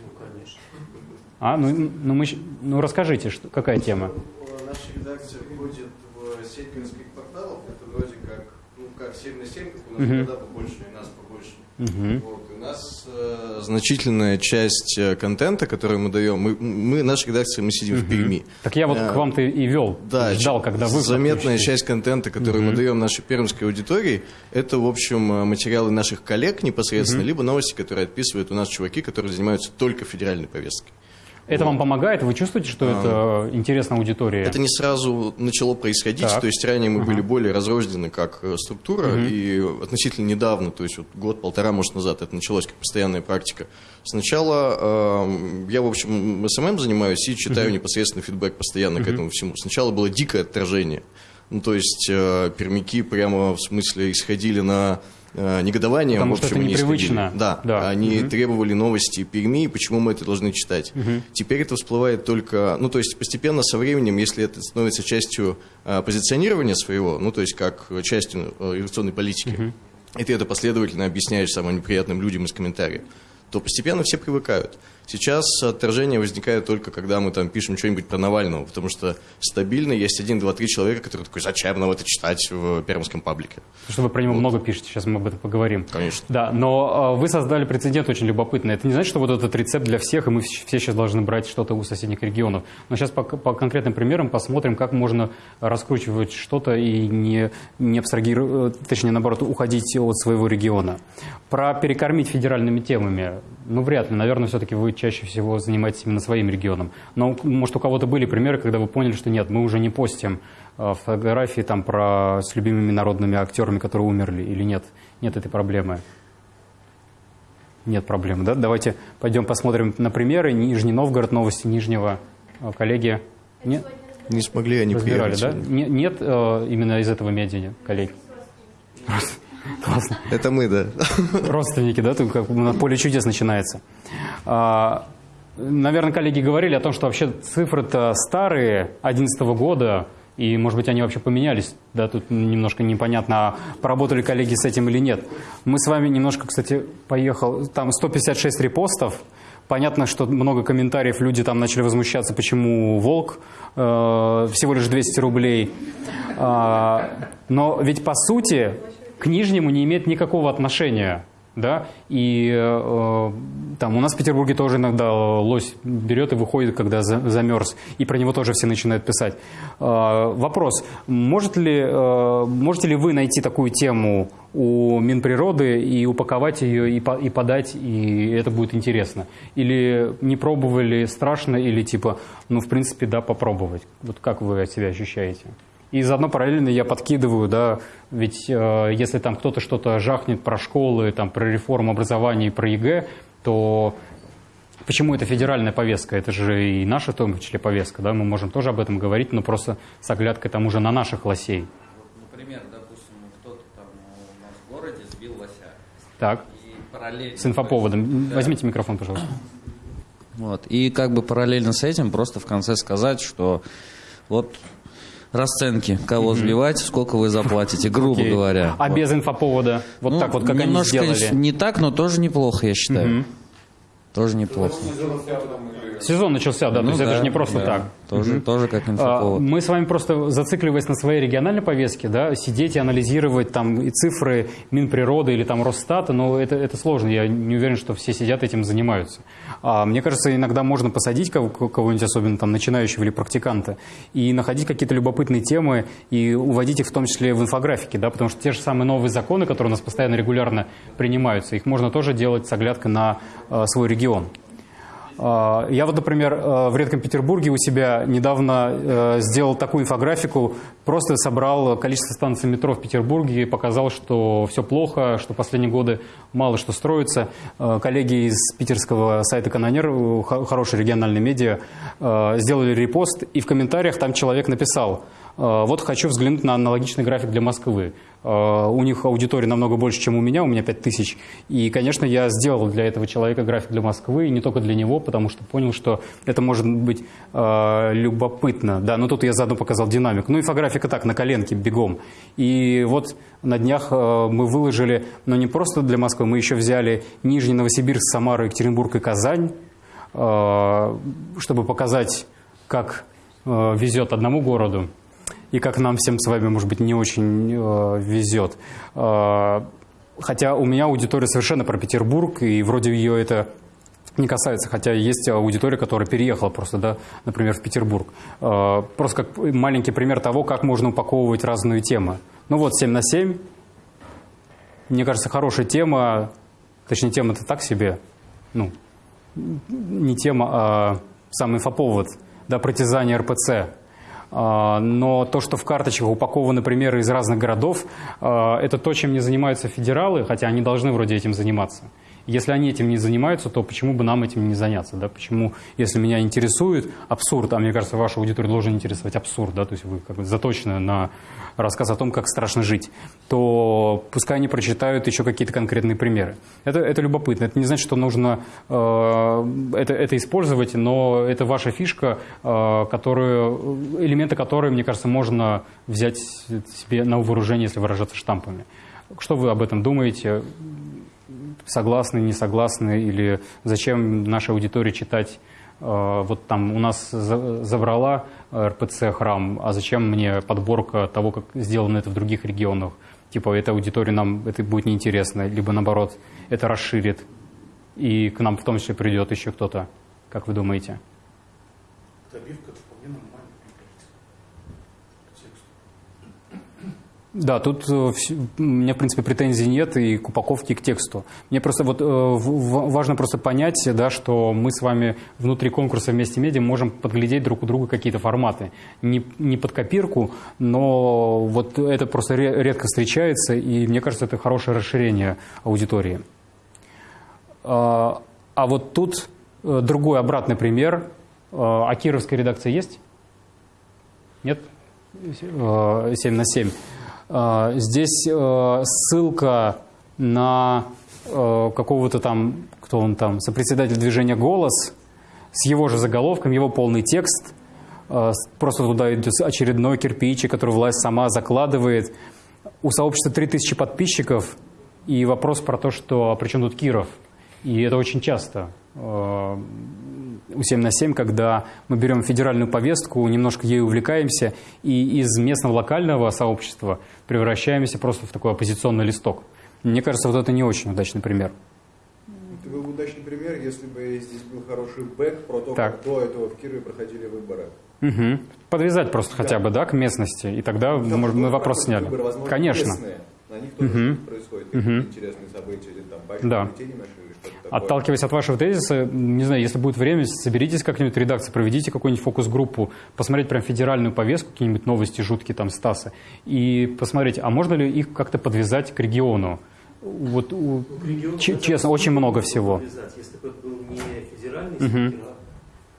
Ну, конечно. А, ну, ну, мы, ну расскажите, что, какая тема? Наша редакция входит в сеть городских порталов. Это вроде как, ну, как 7 на 7, как у нас Мгм. города побольше, и нас побольше. Мгм. Вот, у нас э, значительная часть э, контента, который мы даем, мы, мы наша редакция, мы сидим в Перми. Так я вот Э, к вам-то и вел, Да, ждал, когда вы заметная часть контента, который мы Мгм. даем нашей пермской аудитории, это, в общем, э, материалы наших коллег непосредственно, Мгм. либо новости, которые отписывают у нас чуваки, которые занимаются только федеральной повесткой. Это вам помогает? Вы чувствуете, что А, это интересна аудитории? Это не сразу начало происходить, Так. то есть ранее мы Ага. были более разрознены как э, структура, Мгм. и относительно недавно, то есть вот год-полтора, может, назад это началось как постоянная практика. Сначала э, я, в общем, SMM занимаюсь и читаю Мгм. непосредственно фидбэк постоянно к Мгм. этому всему. Сначала было дикое отторжение. Ну, то есть э, пермяки прямо в смысле исходили на э, негодование. Потому в что общем, это они непривычно. Да, Да. они Мгм. требовали новости Перми, почему мы это должны читать. Мгм. Теперь это всплывает только, ну, то есть постепенно со временем, если это становится частью а, позиционирования своего, ну, то есть как частью э, инвестиционной политики, Мгм. и ты это последовательно объясняешь самым неприятным людям из комментариев, то постепенно все привыкают. Сейчас отторжение возникает только, когда мы там пишем что-нибудь про Навального, потому что стабильно есть один, два, три человека, которые такой, зачем нам это читать в пермском паблике? Что вы про него много пишете, сейчас мы об этом поговорим. Конечно. Да, но э, вы создали прецедент очень любопытный. Это не значит, что вот этот рецепт для всех, и мы вс- все сейчас должны брать что-то у соседних регионов. Но сейчас по, по конкретным примерам посмотрим, как можно раскручивать что-то и не, не абстрагировать, э, точнее, наоборот, уходить от своего региона. Про перекормить федеральными темами, ну, вряд ли. Наверное, все-таки вы чаще всего занимаетесь именно своим регионом. Но, может, у кого-то были примеры, когда вы поняли, что нет, мы уже не постим э, фотографии там про с любимыми народными актерами, которые умерли, или нет? Нет этой проблемы. Нет проблемы, да? Давайте пойдем посмотрим на примеры. Нижний Новгород, новости Нижнего. Э, Коллеги, не, Не смогли они разбирали, приехать да? сегодня. Не- нет э, именно из этого медиа, коллеги? Классно. Это мы, да. Родственники, да? Тут как на поле чудес начинается. А, Наверное, коллеги говорили о том, что вообще цифры-то старые, 2011 года, и, может быть, они вообще поменялись. Да, тут немножко непонятно, а поработали коллеги с этим или нет. Мы с вами немножко, кстати, поехал, там 156 репостов. Понятно, что много комментариев, люди там начали возмущаться, почему «Волк» э, всего лишь 200 рублей. А, но ведь, по сути, к Нижнему не имеет никакого отношения. Да? И э, там у нас в Петербурге тоже иногда лось берет и выходит, когда за- замерз. И про него тоже все начинают писать. Э, вопрос. Может ли, э, можете ли вы найти такую тему у Минприроды и упаковать ее, и, по- и подать, и это будет интересно? Или не пробовали, страшно, или типа, ну, в принципе, да, попробовать? Вот как вы себя ощущаете? И заодно параллельно я подкидываю, да, ведь э, если там кто-то что-то жахнет про школы, там, про реформу образования и про ЕГЭ, то почему это федеральная повестка? Это же и наша, в том числе, повестка, да, мы можем тоже об этом говорить, но просто с оглядкой там уже на наших лосей. Например, да, убил лося. Так. И параллельно... С инфоповодом. Да. Возьмите микрофон, пожалуйста. Вот. И как бы параллельно с этим просто в конце сказать, что вот расценки, кого сбивать, сколько вы заплатите, грубо Окей. говоря. А Вот. без инфоповода? Вот Ну, так вот, как они немножко сделали? не так, но тоже неплохо, я считаю. Мгм. Тоже неплохо. Сезон начался, да, то Ну есть это да, же не просто да. так. Тоже, Мгм. тоже как А, инфоповод. Мы с вами просто, зацикливаясь на своей региональной повестке, да, сидеть и анализировать там и цифры Минприроды или там Росстата, но это, это сложно, я не уверен, что все сидят этим занимаются. А, мне кажется, иногда можно посадить кого- кого-нибудь, особенно там начинающего или практиканта, и находить какие-то любопытные темы и уводить их в том числе в инфографике, да, потому что те же самые новые законы, которые у нас постоянно регулярно принимаются, их можно тоже делать с оглядкой на э, свой регион. А, Я вот, например, э, в Редком Петербурге у себя недавно э, сделал такую инфографику, просто собрал количество станций метро в Петербурге показал, что все плохо, что последние годы мало что строится. Э, Коллеги из питерского сайта «Канонер», хо- хорошие региональные медиа, сделали репост, и в комментариях там человек написал, вот хочу взглянуть на аналогичный график для Москвы. Э, У них аудитория намного больше, чем у меня, у меня 5000. И, конечно, я сделал для этого человека график для Москвы, и не только для него, потому что понял, что это может быть э, любопытно. Да, но тут я заодно показал динамику. Ну, инфографика так, на коленке, бегом. И вот на днях э, мы выложили, но не просто для Москвы, мы еще взяли Нижний Новосибирск, Самару, Екатеринбург и Казань, э, чтобы показать, как э, везет одному городу и как нам всем с вами, может быть, не очень э, везет. Э, хотя у меня аудитория совершенно про Петербург, и вроде ее это не касается, хотя есть аудитория, которая переехала просто, да, например, в Петербург. Э, просто как маленький пример того, как можно упаковывать разные темы. Ну вот, 7 на 7. Мне кажется, хорошая тема, точнее, тема-то так себе, ну, не тема, а сам инфоповод, да, притязание РПЦ. А, Но то, что в карточках упакованы примеры из разных городов, а, это то, чем не занимаются федералы, хотя они должны вроде этим заниматься. Если они этим не занимаются, то почему бы нам этим не заняться? Да? Почему, если меня интересует абсурд, а мне кажется, вашу аудиторию должен интересовать абсурд, да? то есть вы как бы заточены на рассказ о том, как страшно жить, то пускай они прочитают еще какие-то конкретные примеры. Это, это любопытно. Это не значит, что нужно э, это, это использовать, но это ваша фишка, э, которую, элементы которой, мне кажется, можно взять себе на вооружение, если выражаться штампами. Что вы об этом думаете? Согласны, не согласны? Или зачем нашей аудитории читать э, вот там у нас за- забрала РПЦ храм, а зачем мне подборка того, как сделано это в других регионах? Типа, этой аудитории нам это будет неинтересно, либо наоборот, это расширит, и к нам в том числе придет еще кто-то. Как вы думаете? Добивка вполне нормально, мне кажется. К тексту. Да, тут э, у меня, в принципе, претензий нет и к упаковке, и к тексту. Мне просто вот э, важно просто понять, да, что мы с вами внутри конкурса «Вместе медиа» можем подглядеть друг у друга какие-то форматы. Не, не под копирку, но вот это просто ре- редко встречается, и мне кажется, это хорошее расширение аудитории. А а вот тут э, другой обратный пример. А кировская редакция есть? Нет? Э, 7 на 7. Э, Здесь э, ссылка на э, какого-то там, кто он там, сопредседатель движения «Голос», с его же заголовком, его полный текст. С- Просто туда идет очередной кирпичик, который власть сама закладывает. У сообщества 3000 подписчиков, и вопрос про то, что а при чем тут Киров? И это очень часто э, 7 на 7, когда мы берем федеральную повестку, немножко ею увлекаемся, и из местного локального сообщества превращаемся просто в такой оппозиционный листок. Мне кажется, вот это не очень удачный пример. Это был удачный пример, если бы здесь был хороший бэк про то, Так. как до этого в Кирове проходили выборы. Мгм. Подвязать просто хотя бы, да, к местности, и тогда Там может, мы тоже вопрос сняли. выборы, возможно, Конечно. местные. На них тоже происходит, Мгм. какие-то интересные события, или там бачки Да. бюллетени такое. Отталкиваясь от вашего тезиса, не знаю, если будет время, соберитесь как-нибудь в редакции, проведите какую-нибудь фокус-группу, посмотреть прям федеральную повестку, какие-нибудь новости жуткие там Стаса, и посмотреть, а можно ли их как-то подвязать к региону? Вот, у- Регион честно, очень много всего. Если бы это был не федеральный Мгм. спикер, а Кто-то из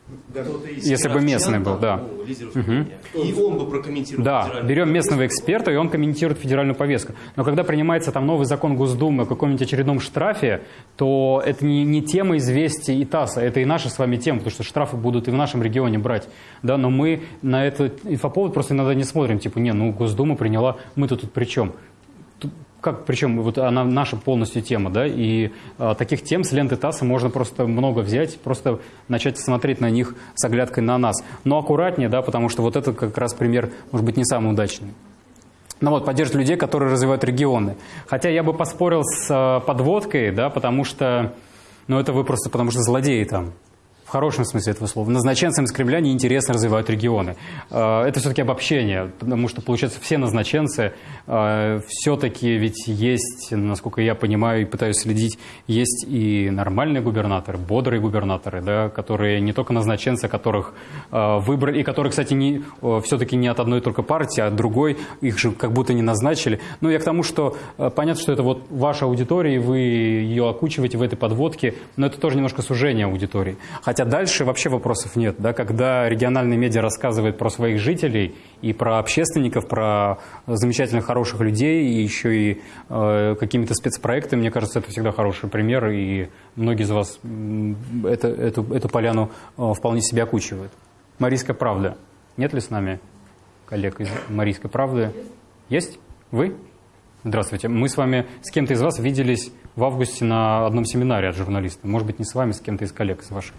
Если бы местный был, да. движения. И он бы прокомментировал Да, берем местного эксперта, и он комментирует федеральную повестку. Но когда принимается там новый закон Госдумы о каком-нибудь очередном штрафе, то это не, не тема известий и ТАССа, это и наша с вами тема, потому что штрафы будут и в нашем регионе брать. Да, но мы на этот инфоповод просто иногда не смотрим, типа, не, ну Госдума приняла, мы-то тут при чем? Как, причем вот она наша полностью тема, да, и а, таких тем с ленты ТАССа можно просто много взять, просто начать смотреть на них с оглядкой на нас. Но аккуратнее, да, потому что вот это как раз пример, может быть, не самый удачный. Ну вот, поддерживать людей, которые развивают регионы. Хотя я бы поспорил с э, подводкой, да, потому что, ну это вы просто потому что злодеи там. В хорошем смысле этого слова. Назначенцам из Кремля неинтересно развивают регионы. Э, Это все-таки обобщение, потому что, получается, все назначенцы э, все-таки ведь есть, насколько я понимаю и пытаюсь следить, есть и нормальные губернаторы, бодрые губернаторы, да, которые не только назначенцы, которых э, выбрали, и которые, кстати, не, все-таки не от одной только партии, а от другой, их же как будто не назначили. Ну, я к тому, что понятно, что это вот ваша аудитория, и вы ее окучиваете в этой подводке, но это тоже немножко сужение аудитории. Хотя дальше вообще вопросов нет. Да? Когда региональные медиа рассказывают про своих жителей и про общественников, про замечательных, хороших людей, и еще и э, какими-то спецпроектами, мне кажется, это всегда хороший пример, и многие из вас это, эту, эту поляну э, вполне себе окучивают. Марийская правда. Нет ли с нами коллег из Марийской правды? Есть? Вы? Здравствуйте. Мы с вами, с кем-то из вас виделись в августе на одном семинаре от журналиста. Может быть, не с вами, с кем-то из коллег из ваших.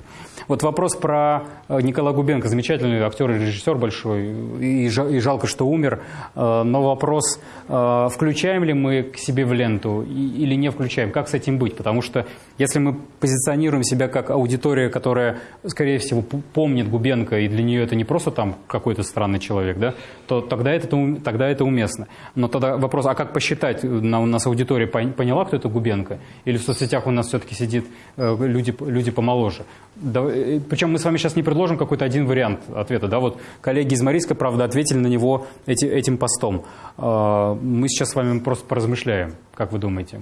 Вот вопрос про э, Николая Губенко. Замечательный актер и режиссер большой. И, жа- и жалко, что умер. Э, Но вопрос, э, включаем ли мы к себе в ленту или не включаем? Как с этим быть? Потому что если мы позиционируем себя как аудитория, которая, скорее всего, помнит Губенко, и для нее это не просто там какой-то странный человек, да, то тогда это, тогда это уместно. Но тогда вопрос, а как посчитать, у нас аудитория пон- поняла, кто это Губенко? Или в соцсетях у нас все-таки сидит люди, люди помоложе? Да, причем мы с вами сейчас не предложим какой-то один вариант ответа. Да? Вот коллеги из Марийской, правда, ответили на него эти- этим постом. Э, Мы сейчас с вами просто поразмышляем. Как вы думаете?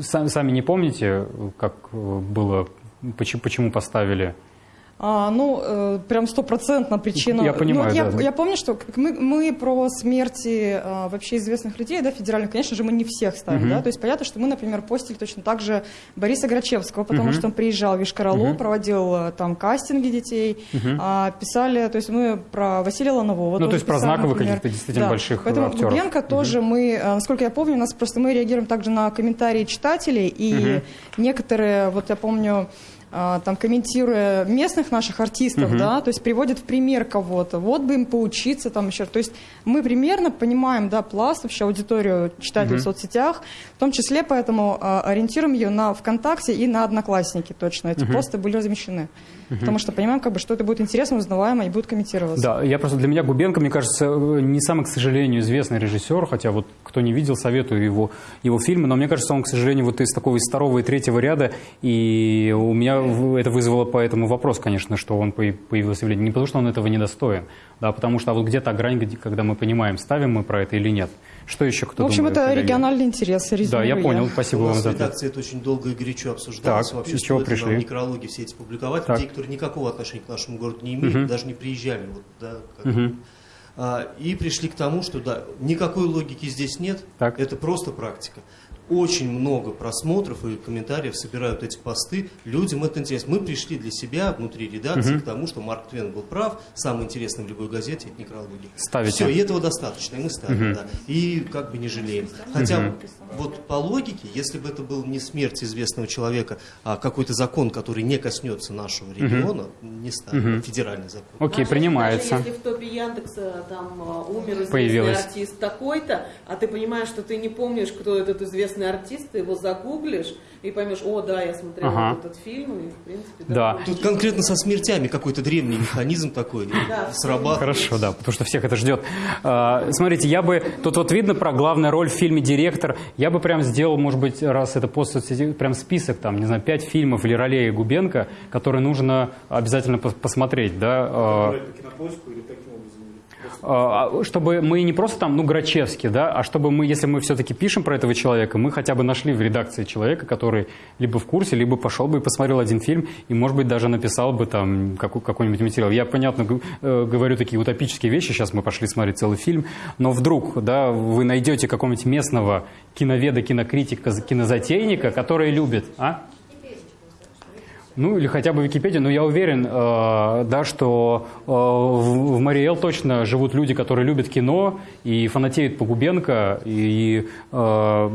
Сами, сами не помните, как э, было, почему поставили? А, ну, э, прям стопроцентно причина. Я понимаю, Ну, я, да. я помню, что мы, мы про смерти а, вообще известных людей, да, федеральных, конечно же, мы не всех ставим, Мгм. да, то есть понятно, что мы, например, постили точно так же Бориса Грачевского, потому Мгм. что он приезжал в Вишкаралу, Мгм. проводил э, там кастинги детей, Мгм. а, писали, то есть мы про Василия Ланового Ну, то есть про писали, знаковых например. каких-то действительно Да. больших, Поэтому актеров. Губенко тоже мы, э, насколько я помню, у нас просто мы реагируем также на комментарии читателей, и Мгм. некоторые, вот я помню, а, там комментируя местных наших артистов, Мгм. да, то есть приводят в пример кого-то, вот бы им поучиться там еще, то есть мы примерно понимаем, да, пласт вообще аудиторию читателей Мгм. в соцсетях, в том числе поэтому а, ориентируем ее на ВКонтакте и на Одноклассники точно, эти Мгм. посты были размещены, Мгм. потому что понимаем, как бы, что это будет интересно, узнаваемо и будет комментироваться. Да, я просто для меня Губенко, мне кажется, не самый, к сожалению, известный режиссер, хотя вот кто не видел, советую его, его фильмы, но мне кажется, он, к сожалению, вот из такого из второго и третьего ряда, и у меня это вызвало поэтому вопрос, конечно, что он появ- появился в ленте. Не потому, что он этого недостоин, да, потому что а вот где та грань, когда мы понимаем, ставим мы про это или нет. Что еще кто в общем, думает, это региональный интерес. Да, я понял, спасибо У вам нас за редакции это очень долго и горячо обсуждалось. Так, Вообще, с чего пришли? нам некрологи все эти публиковать. Так. Те, которые никакого отношения к нашему городу не имеют, Мгм. даже не приезжали. Вот, да, как- Мгм. А, и пришли к тому, что да, никакой логики здесь нет, Так. это просто практика. Очень много просмотров и комментариев собирают эти посты, людям это интересно. Мы пришли для себя внутри редакции Мгм. к тому, что Марк Твен был прав, самое интересное в любой газете это некрология. Ставите. Все, и этого достаточно, и мы ставим, Мгм. да. И как бы не жалеем. Хотя Мгм. вот по логике, если бы это был не смерть известного человека, а какой-то закон, который не коснется нашего региона, не ставим, Мгм. федеральный закон. Окей, Даже принимается. если в топе Яндекса там а, умер известный Появилось. артист такой-то, а ты понимаешь, что ты не помнишь, кто этот известный артист, ты его загуглишь и поймешь, о, да, я смотрел Ага. вот этот фильм, и в принципе, Да. Тут конкретно со смертями какой-то древний механизм такой Да, срабатывает. Хорошо, да, потому что всех это ждет. А, Смотрите, я бы, тут вот видно про главную роль в фильме «Директор», я бы прям сделал, может быть, раз это пост соцсети, прям список, там, не знаю, пять фильмов или ролей Губенко, которые нужно обязательно пос- посмотреть, да. а, кинопоиску или таким Чтобы мы не просто там, ну, Грачевский, да, а чтобы мы, если мы все-таки пишем про этого человека, мы хотя бы нашли в редакции человека, который либо в курсе, либо пошел бы и посмотрел один фильм, и, может быть, даже написал бы там какой- какой-нибудь материал. Я, понятно, э, говорю такие утопические вещи, сейчас мы пошли смотреть целый фильм, но вдруг, да, вы найдете какого-нибудь местного киноведа, кинокритика, кинозатейника, который любит, а? Ну, или хотя бы Википедия, но я уверен, э, да, что э, в, в Мариэл точно живут люди, которые любят кино и фанатеют по Губенко, и, э,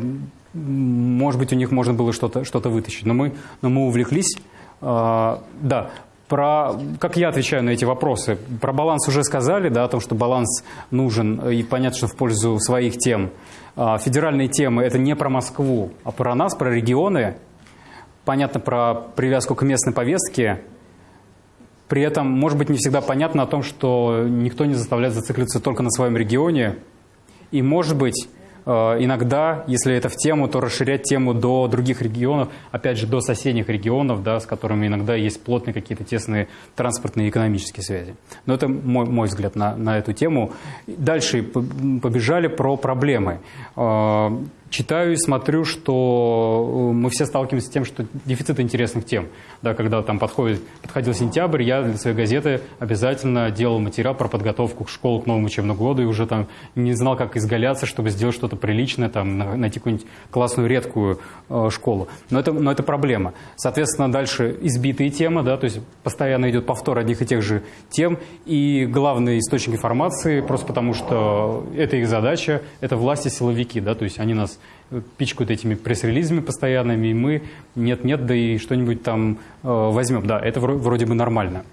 может быть, у них можно было что-то что вытащить. Но мы, но мы увлеклись. Да, про, как я отвечаю на эти вопросы? Про баланс уже сказали, да, о том, что баланс нужен, и понятно, что в пользу своих тем. А, Федеральные темы – это не про Москву, а про нас, про регионы, понятно про привязку к местной повестке. При этом, может быть, не всегда понятно о том, что никто не заставляет зацикливаться только на своем регионе. И, может быть, э, иногда, если это в тему, то расширять тему до других регионов, опять же, до соседних регионов, да, с которыми иногда есть плотные какие-то тесные транспортные и экономические связи. Но это мой, мой взгляд на, на эту тему. Дальше побежали про проблемы. Читаю и смотрю, что э, мы все сталкиваемся с тем, что дефицит интересных тем. Да, когда там подходит, подходил сентябрь, я для своей газеты обязательно делал материал про подготовку к школе к новому учебному году и уже там не знал, как изгаляться, чтобы сделать что-то приличное, там, на- найти какую-нибудь классную редкую э, школу. Но это, но это проблема. Соответственно, дальше избитые темы, да, то есть постоянно идет повтор одних и тех же тем. И главный источник информации, просто потому что это их задача, это власти силовики, да, то есть они нас пичкают этими пресс-релизами постоянными, и мы нет-нет, да и что-нибудь там э, возьмем. Да, это вро- вроде бы нормально.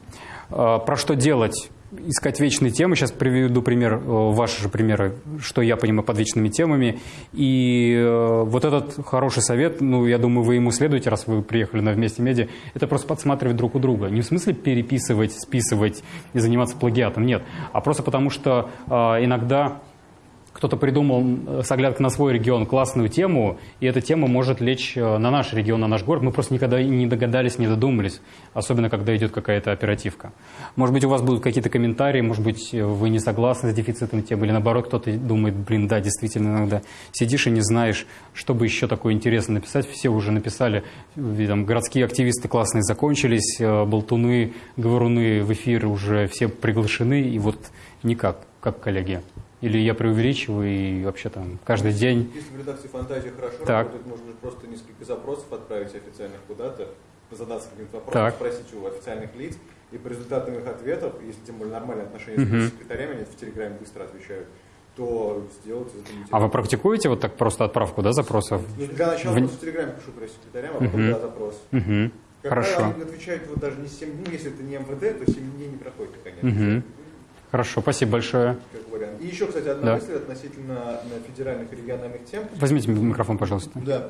Э, про что делать? Искать вечные темы. Сейчас приведу пример, э, ваши же примеры, что я понимаю под вечными темами. И э, вот этот хороший совет, ну, я думаю, вы ему следуете, раз вы приехали на Вместе Медиа, это просто подсматривать друг у друга. Не в смысле переписывать, списывать и заниматься плагиатом, нет. А просто потому, что э, иногда кто-то придумал э, с оглядкой на свой регион классную тему, и эта тема может лечь э, на наш регион, на наш город. Мы просто никогда не догадались, не додумались, особенно когда идет какая-то оперативка. Может быть, у вас будут какие-то комментарии, может быть, э, вы не согласны с дефицитом темы, или наоборот, кто-то думает, блин, да, действительно, иногда сидишь и не знаешь, что бы еще такое интересно написать. Все уже написали, там, городские активисты классные закончились, болтуны, говоруны в эфир уже все приглашены, и вот никак, как коллеги. Или я преувеличиваю и вообще там каждый день... Если в редакции фантазия хорошо Так. работает, можно просто несколько запросов отправить официальных куда-то, задаться каким-то вопросом, Так. спросить у официальных лиц, и по результатам их ответов, если тем более нормальные отношения Мгм. с секретарями, они в Телеграме быстро отвечают, то сделать этого А вы практикуете вот так просто отправку, да, запросов? Ну, Для начала В- просто в Телеграме пишу пресс-секретарям, а потом Мгм. да, запрос. Мгм. Как Хорошо. правило, они отвечают вот даже не 7 дней, если это не МВД, то 7 дней не проходит, конечно. Мгм. Хорошо, спасибо большое. И еще, кстати, одна Да. мысль относительно на федеральных и региональных тем. Возьмите микрофон, пожалуйста. Да.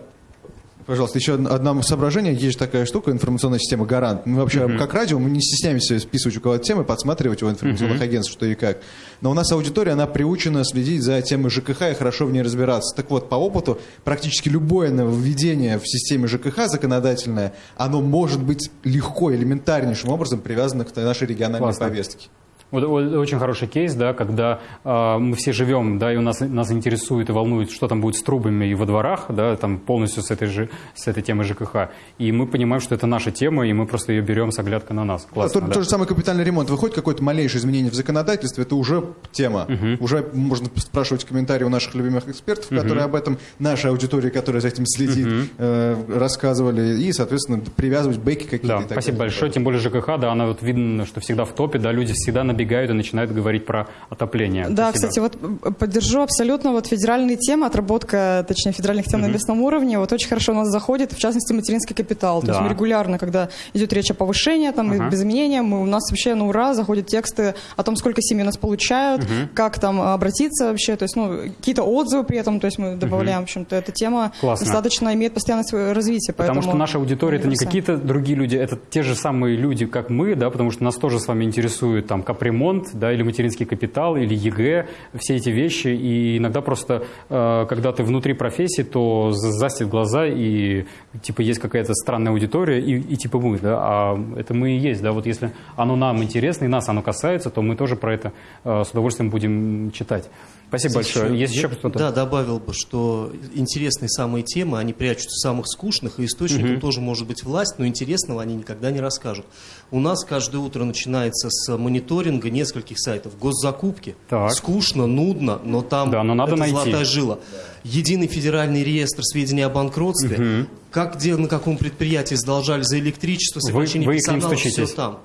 Пожалуйста, еще одно соображение. Есть же такая штука, информационная система «Гарант». Мы вообще, как радио, мы не стесняемся списывать у кого-то темы, подсматривать у информационных Мгм. агентств, что и как. Но у нас аудитория, она приучена следить за темой ЖКХ и хорошо в ней разбираться. Так вот, по опыту, практически любое нововведение в системе ЖКХ законодательное, оно может быть легко, элементарнейшим образом привязано к нашей региональной Классно. повестке. Вот, очень хороший кейс, да, когда э, мы все живем, да, и у нас, нас интересует и волнует, что там будет с трубами и во дворах, да, там полностью с этой, же, с этой темой ЖКХ. И мы понимаем, что это наша тема, и мы просто ее берем с оглядкой на нас. Классно, то, да. то же самое капитальный ремонт. Выходит какое-то малейшее изменение в законодательстве, это уже тема. Уже можно спрашивать комментарии у наших любимых экспертов, Мгм. которые об этом, нашей аудитории, которая за этим следит, э, рассказывали, и, соответственно, привязывать бэки какие-то. Да, спасибо далее. большое. Тем более ЖКХ, да, она вот видно, что всегда в топе, да, люди всегда набегают и начинают говорить про отопление. Да, Спасибо. кстати, вот э, поддержу абсолютно вот федеральные темы, отработка, точнее, федеральных тем на Мгм. местном уровне, вот очень хорошо у нас заходит, в частности, материнский капитал. То есть Да. мы регулярно, когда идет речь о повышении, там, и без изменения, мы, у нас вообще на ура заходят тексты о том, сколько семей у нас получают, Мгм. как там обратиться вообще, то есть, ну, какие-то отзывы при этом, то есть мы добавляем, в общем-то, эта тема Классно. достаточно имеет постоянное свое развитие. Потому что наша аудитория это не какие-то другие люди, это те же самые люди, как мы, да, потому что нас тоже с вами интересует там ремонт, да, или материнский капитал, или ЕГЭ, все эти вещи. И иногда просто, э, когда ты внутри профессии, то за- застит глаза, и типа есть какая-то странная аудитория, и, и типа мы, да, а это мы и есть, да, вот если оно нам интересно, и нас оно касается, то мы тоже про это э, с удовольствием будем читать. Спасибо большое. Есть еще кто-то? Да, добавил бы, что интересные самые темы, они прячутся в самых скучных, и источником Мгм. тоже может быть власть, но интересного они никогда не расскажут. У нас каждое утро начинается с мониторинга нескольких сайтов. Госзакупки. Так. Скучно, нудно, но там Да, но надо это найти. золотая жила. Единый федеральный реестр сведений о банкротстве. Мгм. Как, где, на каком предприятии задолжали за электричество, Вы- сокращение вы ним персонала, все там.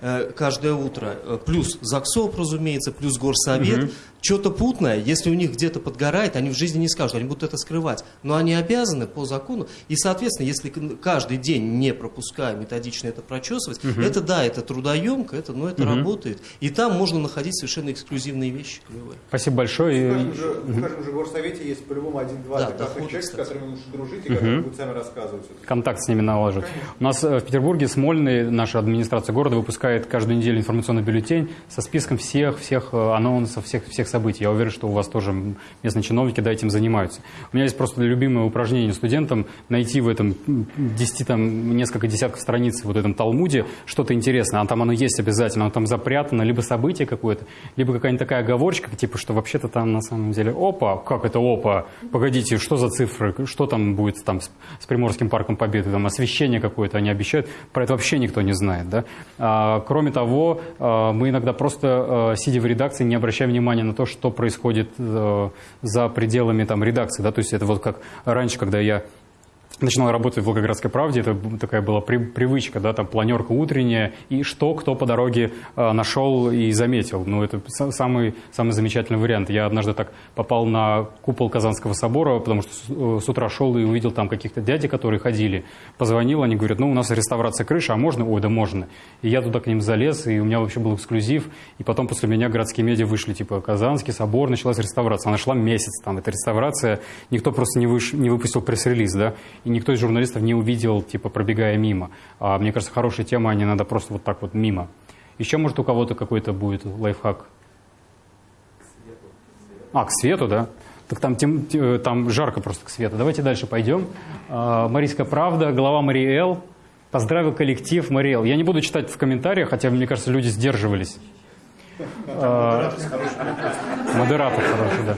Э, Каждое утро. Э, Плюс ЗАГСОП, разумеется, плюс Горсовет. Мгм. Что-то путное, если у них где-то подгорает, они в жизни не скажут, они будут это скрывать. Но они обязаны по закону. И, соответственно, если каждый день, не пропуская, методично это прочесывать, Мгм. это да, это трудоемко, это, но это Мгм. работает. И там можно находить совершенно эксклюзивные вещи клевые. Спасибо большое. В каждом же, в каждом же горсовете есть по-любому один-два Да, доходы, человека, с кстати. которыми нужно дружить и Мгм. которые будут сами рассказывать. контакт с ними наложить. У нас э, в Петербурге Смольный, наша администрация города, выпускает каждую неделю информационный бюллетень со списком всех, всех э, анонсов, всех, всех событий. Я уверен, что у вас тоже местные чиновники да, этим занимаются. У меня есть просто любимое упражнение студентам найти в этом м, 10, там, несколько десятков страниц вот этом Талмуде что-то интересное. А там оно есть обязательно, оно там запрятано, либо событие какое-то, либо какая-нибудь такая оговорочка, типа, что вообще-то там на самом деле опа, как это опа, погодите, что за цифры, что там будет там с, с Приморским парком Победы, там освещение какое-то они обещают, про это вообще никто не знает, да. А, кроме того, а, мы иногда просто, а, сидя в редакции, не обращаем внимания на то, что происходит э, за пределами там редакции, да, то есть это вот как раньше, когда я начинал работать в Волгоградской правде, это такая была при- привычка, да, там планерка утренняя, и что кто по дороге э, нашел и заметил. Ну, это са- самый, самый замечательный вариант. Я однажды так попал на купол Казанского собора, потому что с, э, с утра шел и увидел там каких-то дяди, которые ходили. Позвонил, они говорят, ну, у нас реставрация крыши, а можно? Ой, да можно. И я туда к ним залез, и у меня вообще был эксклюзив. И потом после меня городские медиа вышли, типа, Казанский собор, началась реставрация. Она шла месяц там, эта реставрация. Никто просто не, выш- не выпустил пресс-релиз, да, и никто из журналистов не увидел, типа, пробегая мимо. А мне кажется, хорошая тема, а не надо просто вот так вот мимо. Еще, может, у кого-то какой-то будет лайфхак? А, к свету, да? Так там, тем- те- там жарко просто к свету. Давайте дальше пойдем. А, Марийская правда, глава Мариэл. Поздравил коллектив Мариэл. Я не буду читать в комментариях, хотя, мне кажется, люди сдерживались. А, Модератор хороший, да.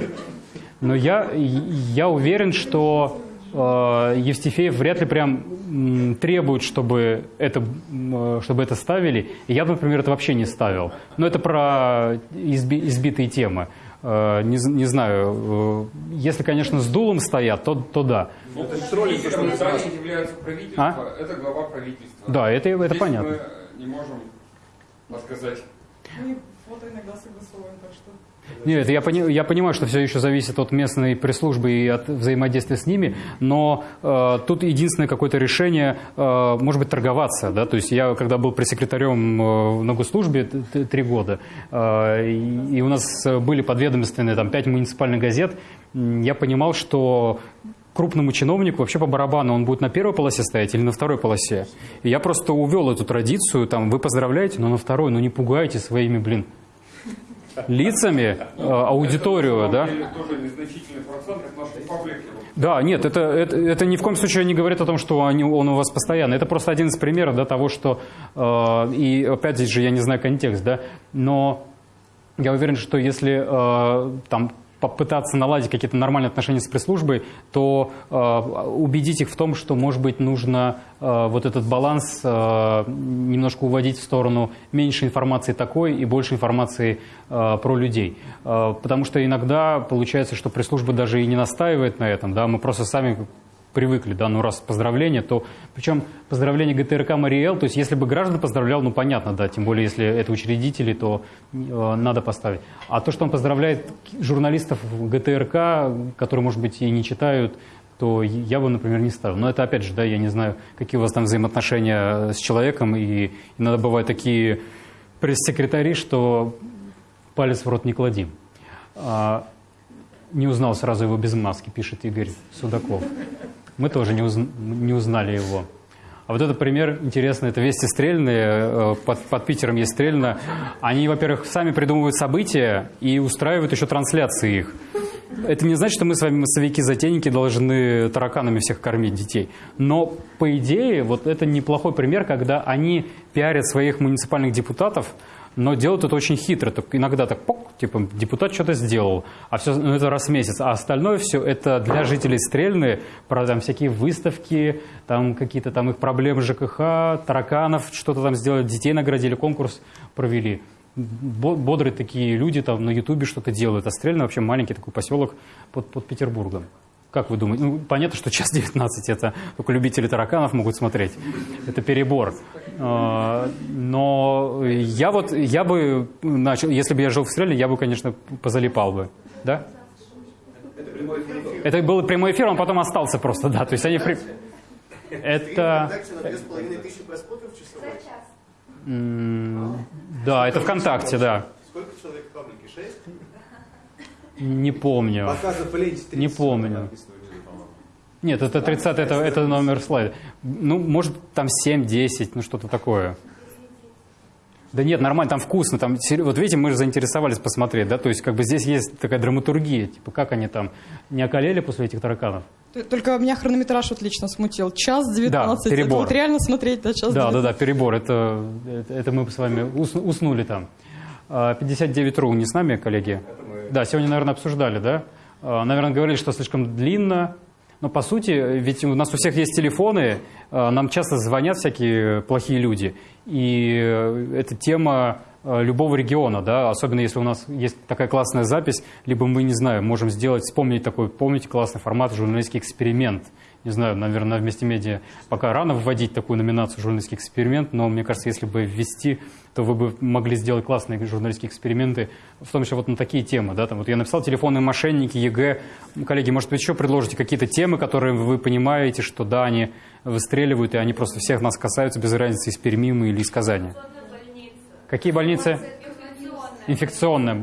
Но я, я уверен, что э, Евстифеев вряд ли прям требует, чтобы это, э, чтобы это ставили. Я, например, это вообще не ставил. Но это про изби- избитые темы. Э, не, не знаю, э, если, конечно, с дулом стоят, то, то да. Ну, Спикером изданий является правительство, А? это глава правительства. Да, это- это Здесь понятно. мы не можем подсказать. Мы фото иногда согласовываем, так что... Нет, я, пони- я понимаю, что все еще зависит от местной пресс-службы и от взаимодействия с ними, но э, тут единственное какое-то решение, э, может быть, торговаться. Да? То есть я, когда был пресс-секретарем э, на т- т- три года, э, и, у нас были подведомственные там, пять муниципальных газет, я понимал, что крупному чиновнику вообще по барабану он будет на первой полосе стоять или на второй полосе. И я просто увел эту традицию, там, вы поздравляете, но на второй, ну не пугайте своими, блин, лицами э, аудиторию, да? Да, нет, это, это, это ни в коем случае не говорит о том, что они, он у вас постоянно. Это просто один из примеров да, того, что... э, и опять же, я не знаю контекст, да, но я уверен, что если э, там попытаться наладить какие-то нормальные отношения с пресс-службой, то э, убедить их в том, что, может быть, нужно э, вот этот баланс э, немножко уводить в сторону меньше информации такой и больше информации э, про людей. Э, потому что иногда получается, что пресс-служба даже и не настаивает на этом, да, мы просто сами привыкли, да, ну раз поздравление, то причем поздравление ГТРК Мариэл, то есть если бы граждан поздравлял, ну понятно, да, тем более если это учредители, то э, надо поставить. А то, что он поздравляет журналистов ГТРК, которые, может быть, и не читают, то я бы, например, не ставил. Но это опять же, да, я не знаю, какие у вас там взаимоотношения с человеком, и иногда бывают такие пресс-секретари, что палец в рот не клади. А, не узнал сразу его без маски, пишет Игорь Судаков. Мы тоже не, уз- не узнали его. А вот этот пример интересный, это Вести Стрельные, э, под, под Питером есть Стрельно. Они, во-первых, сами придумывают события и устраивают еще трансляции их. Это не значит, что мы с вами, массовики-затейники, должны тараканами всех кормить детей. Но, по идее, вот это неплохой пример, когда они пиарят своих муниципальных депутатов, но делают это очень хитро. Так иногда так, пок, типа, депутат что-то сделал, а все, ну, это раз в месяц. А остальное все это для жителей Стрельны, про там всякие выставки, там какие-то там их проблемы ЖКХ, тараканов, что-то там сделали, детей наградили, конкурс провели. Бо- Бодрые такие люди там на Ютубе что-то делают. А Стрельна вообще маленький такой поселок под, под Петербургом. Как вы думаете? Ну, понятно, что час 19 это только любители тараканов могут смотреть. Это перебор. А, Но я вот, я бы начал, если бы я жил в Стрельне, я бы, конечно, позалипал бы. Да? Это был прямой эфир, он потом остался просто, да. То есть они... при- Это... Да, это ВКонтакте, да. Сколько человек в паблике? Шесть? Не помню. Показы в ленте 30 Не помню. Нет, это 30 это, это номер слайда. Ну, может, там 7-10, ну что-то такое. Да нет, нормально, там вкусно. Там, вот видите, мы же заинтересовались посмотреть, да, то есть как бы здесь есть такая драматургия, типа как они там не околели после этих тараканов? Только меня хронометраж вот лично смутил. Час 19. Да, Это перебор. вот реально смотреть, да, час Да, да, 19. да, перебор, это, это, это мы с вами ус- уснули там. А, 59.ru не с нами, коллеги? Да, сегодня, наверное, обсуждали, да? А, Наверное, говорили, что слишком длинно. Но по сути, ведь у нас у всех есть телефоны, а, нам часто звонят всякие плохие люди. И э, это тема э, любого региона, да, особенно если у нас есть такая классная запись, либо мы, не знаю, можем сделать, вспомнить такой, помните, классный формат, журналистский эксперимент. Не знаю, наверное, вместе медиа пока рано вводить такую номинацию журналистский эксперимент, но мне кажется, если бы ввести, то вы бы могли сделать классные журналистские эксперименты, в том числе вот на такие темы. Да? Там, вот я написал телефонные мошенники, ЕГЭ. Ну, Коллеги, может быть, еще предложите какие-то темы, которые вы понимаете, что да, они выстреливают, и они просто всех нас касаются, без разницы, из Перми мы или из Казани. Какие больницы? Инфекционная.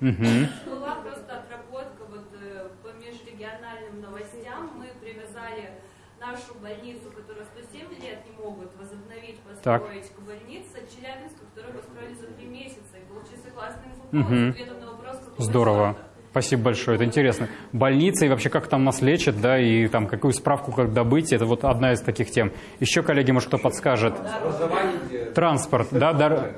Мгм. Была просто отработка вот э, по межрегиональным новостям. Мы привязали нашу больницу, которую 107 лет не могут возобновить, Так. построить к больнице Челябинска, которую построили за три месяца. И получился классный с ответом на вопрос, Здорово. Спасибо большое, это интересно. Больница и вообще как там нас лечат, да, и там какую справку как добыть, это вот одна из таких тем. Еще, коллеги, может, кто подскажет? Транспорт, да, дар-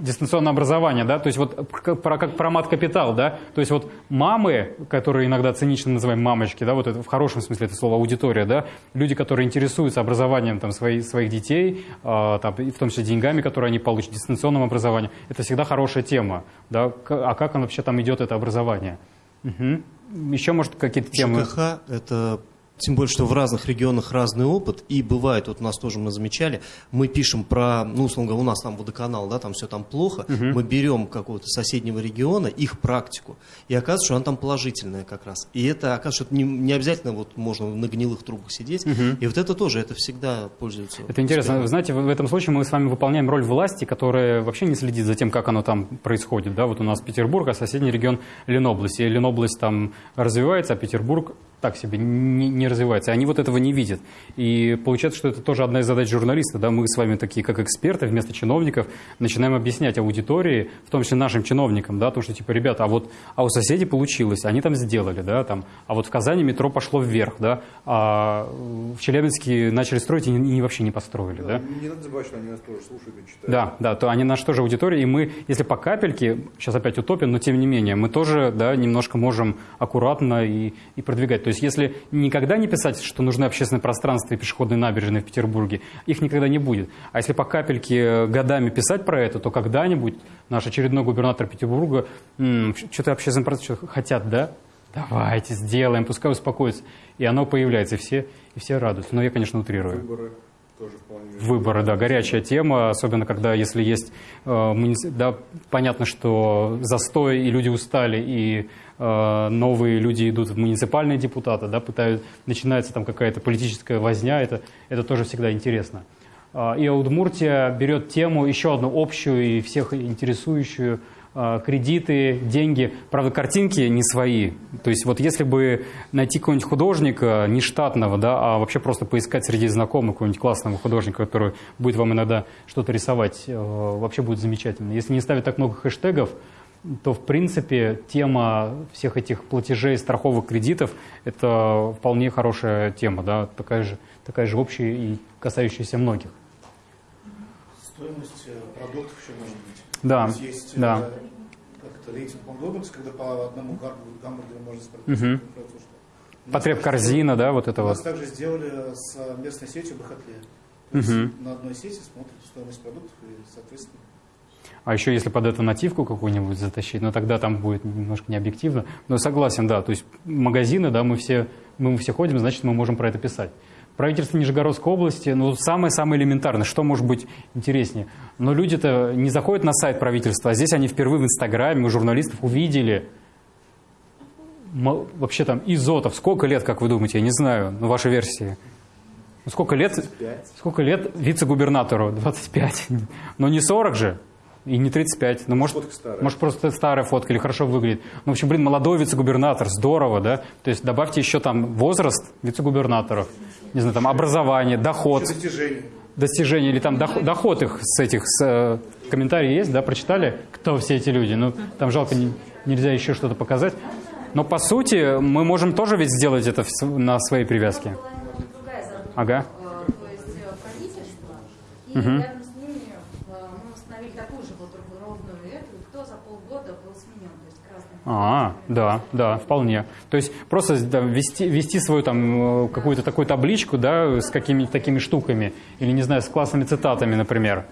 дистанционное образование, да, то есть вот как про, как про мат-капитал, да, то есть вот мамы, которые иногда цинично называем мамочки, да, вот это в хорошем смысле это слово аудитория, да, люди, которые интересуются образованием там своих, своих детей, а, там, и в том числе деньгами, которые они получат, дистанционным образованием, это всегда хорошая тема, да, а как оно вообще там идет, это образование? Мгм. Еще, может, какие-то темы? ЖКХ – это тем более, что в разных регионах разный опыт, и бывает, вот у нас тоже мы замечали, мы пишем про, ну, условно говоря, у нас там водоканал, да, там все там плохо, Мгм. мы берем какого-то соседнего региона, их практику, и оказывается, что она там положительная как раз. И это, оказывается, что не, не обязательно вот можно на гнилых трубах сидеть, Мгм. и вот это тоже, это всегда пользуется. Это интересно. успехом. Вы знаете, в в этом случае мы с вами выполняем роль власти, которая вообще не следит за тем, как оно там происходит. Да? Вот у нас Петербург, а соседний регион Ленобласть. И Ленобласть там развивается, а Петербург так себе не, не развивается. Они вот этого не видят. И получается, что это тоже одна из задач журналиста. Да? Мы с вами такие, как эксперты, вместо чиновников, начинаем объяснять аудитории, в том числе нашим чиновникам, да, то, что, типа, ребята, а вот а у соседей получилось, они там сделали, да, там, а вот в Казани метро пошло вверх, да, а в Челябинске начали строить и, не- и вообще не построили, да. Не надо забывать, что они нас тоже слушают и читают. Да, да, то они наша тоже аудитория, и мы, если по капельке, сейчас опять утопим, но тем не менее, мы тоже, да, немножко можем аккуратно и, и продвигать. То есть, если никогда не писать, что нужны общественное пространство и пешеходные набережные в Петербурге, их никогда не будет. А если по капельке э, годами писать про это, то когда-нибудь наш очередной губернатор Петербурга, «М, что-то общественное пространство хотят, да? Давайте сделаем, пускай успокоятся. И оно появляется, и все, и все радуются. Но я, конечно, утрирую. Выборы тоже вполне. Выборы, да, горячая тема, особенно когда, если есть, э, муници- да, понятно, что застой, и люди устали, и новые люди идут в муниципальные депутаты, да, пытают, начинается там какая-то политическая возня, это, это тоже всегда интересно. А, И Удмуртия берет тему еще одну общую и всех интересующую, э, э, кредиты, деньги. Правда, картинки не свои. То есть вот если бы найти какого-нибудь художника, не штатного, да, а вообще просто поискать среди знакомых какого-нибудь классного художника, который будет вам иногда что-то рисовать, э, вообще будет замечательно. Если не ставить так много хэштегов, то, в принципе, тема всех этих платежей, страховых кредитов – это вполне хорошая тема, да, такая же, такая же общая и касающаяся многих. Стоимость э, продуктов еще может быть. Да, То есть есть э, да. как это, рейтинг Макдональдс, когда по одному гамбургеру, можно спросить. Мгм. Потреб корзина, да, вот это У вот. также сделали с местной сетью Мгм. есть на одной сети смотрите стоимость продуктов и, соответственно, А еще если под эту нативку какую-нибудь затащить, ну тогда там будет немножко необъективно. Но согласен, да, то есть магазины, да, мы все, мы все ходим, значит, мы можем про это писать. Правительство Нижегородской области, ну, самое-самое элементарное, что может быть интереснее. Но люди-то не заходят на сайт правительства, а здесь они впервые в Инстаграме у журналистов увидели вообще там Изотов. Сколько лет, как вы думаете, я не знаю, ну, вашей версии. Ну, сколько лет, сколько лет вице-губернатору? 25. Но не 40 же. И не 35. Ну, может, может, просто старая фотка или хорошо выглядит. Ну, в общем, блин, молодой вице-губернатор, здорово, да? То есть добавьте еще там возраст вице-губернаторов, не знаю, там образование, доход. еще достижения. Достижение или там доход, доход их с этих с, э, комментарии есть, да, прочитали, кто все эти люди. Ну, там жалко, не- нельзя еще что-то показать. Но по сути мы можем тоже ведь сделать это на своей привязке. Ага. Э, то есть э, правительство, и Мгм. рядом с ними э, мы установили такую же вот ровную эту, и кто за полгода был сменен, то есть красный. А, да, да, вполне. То есть просто да, вести, вести свою там э, какую-то такую табличку, да, с какими-то такими штуками, или, не знаю, с классными цитатами, например.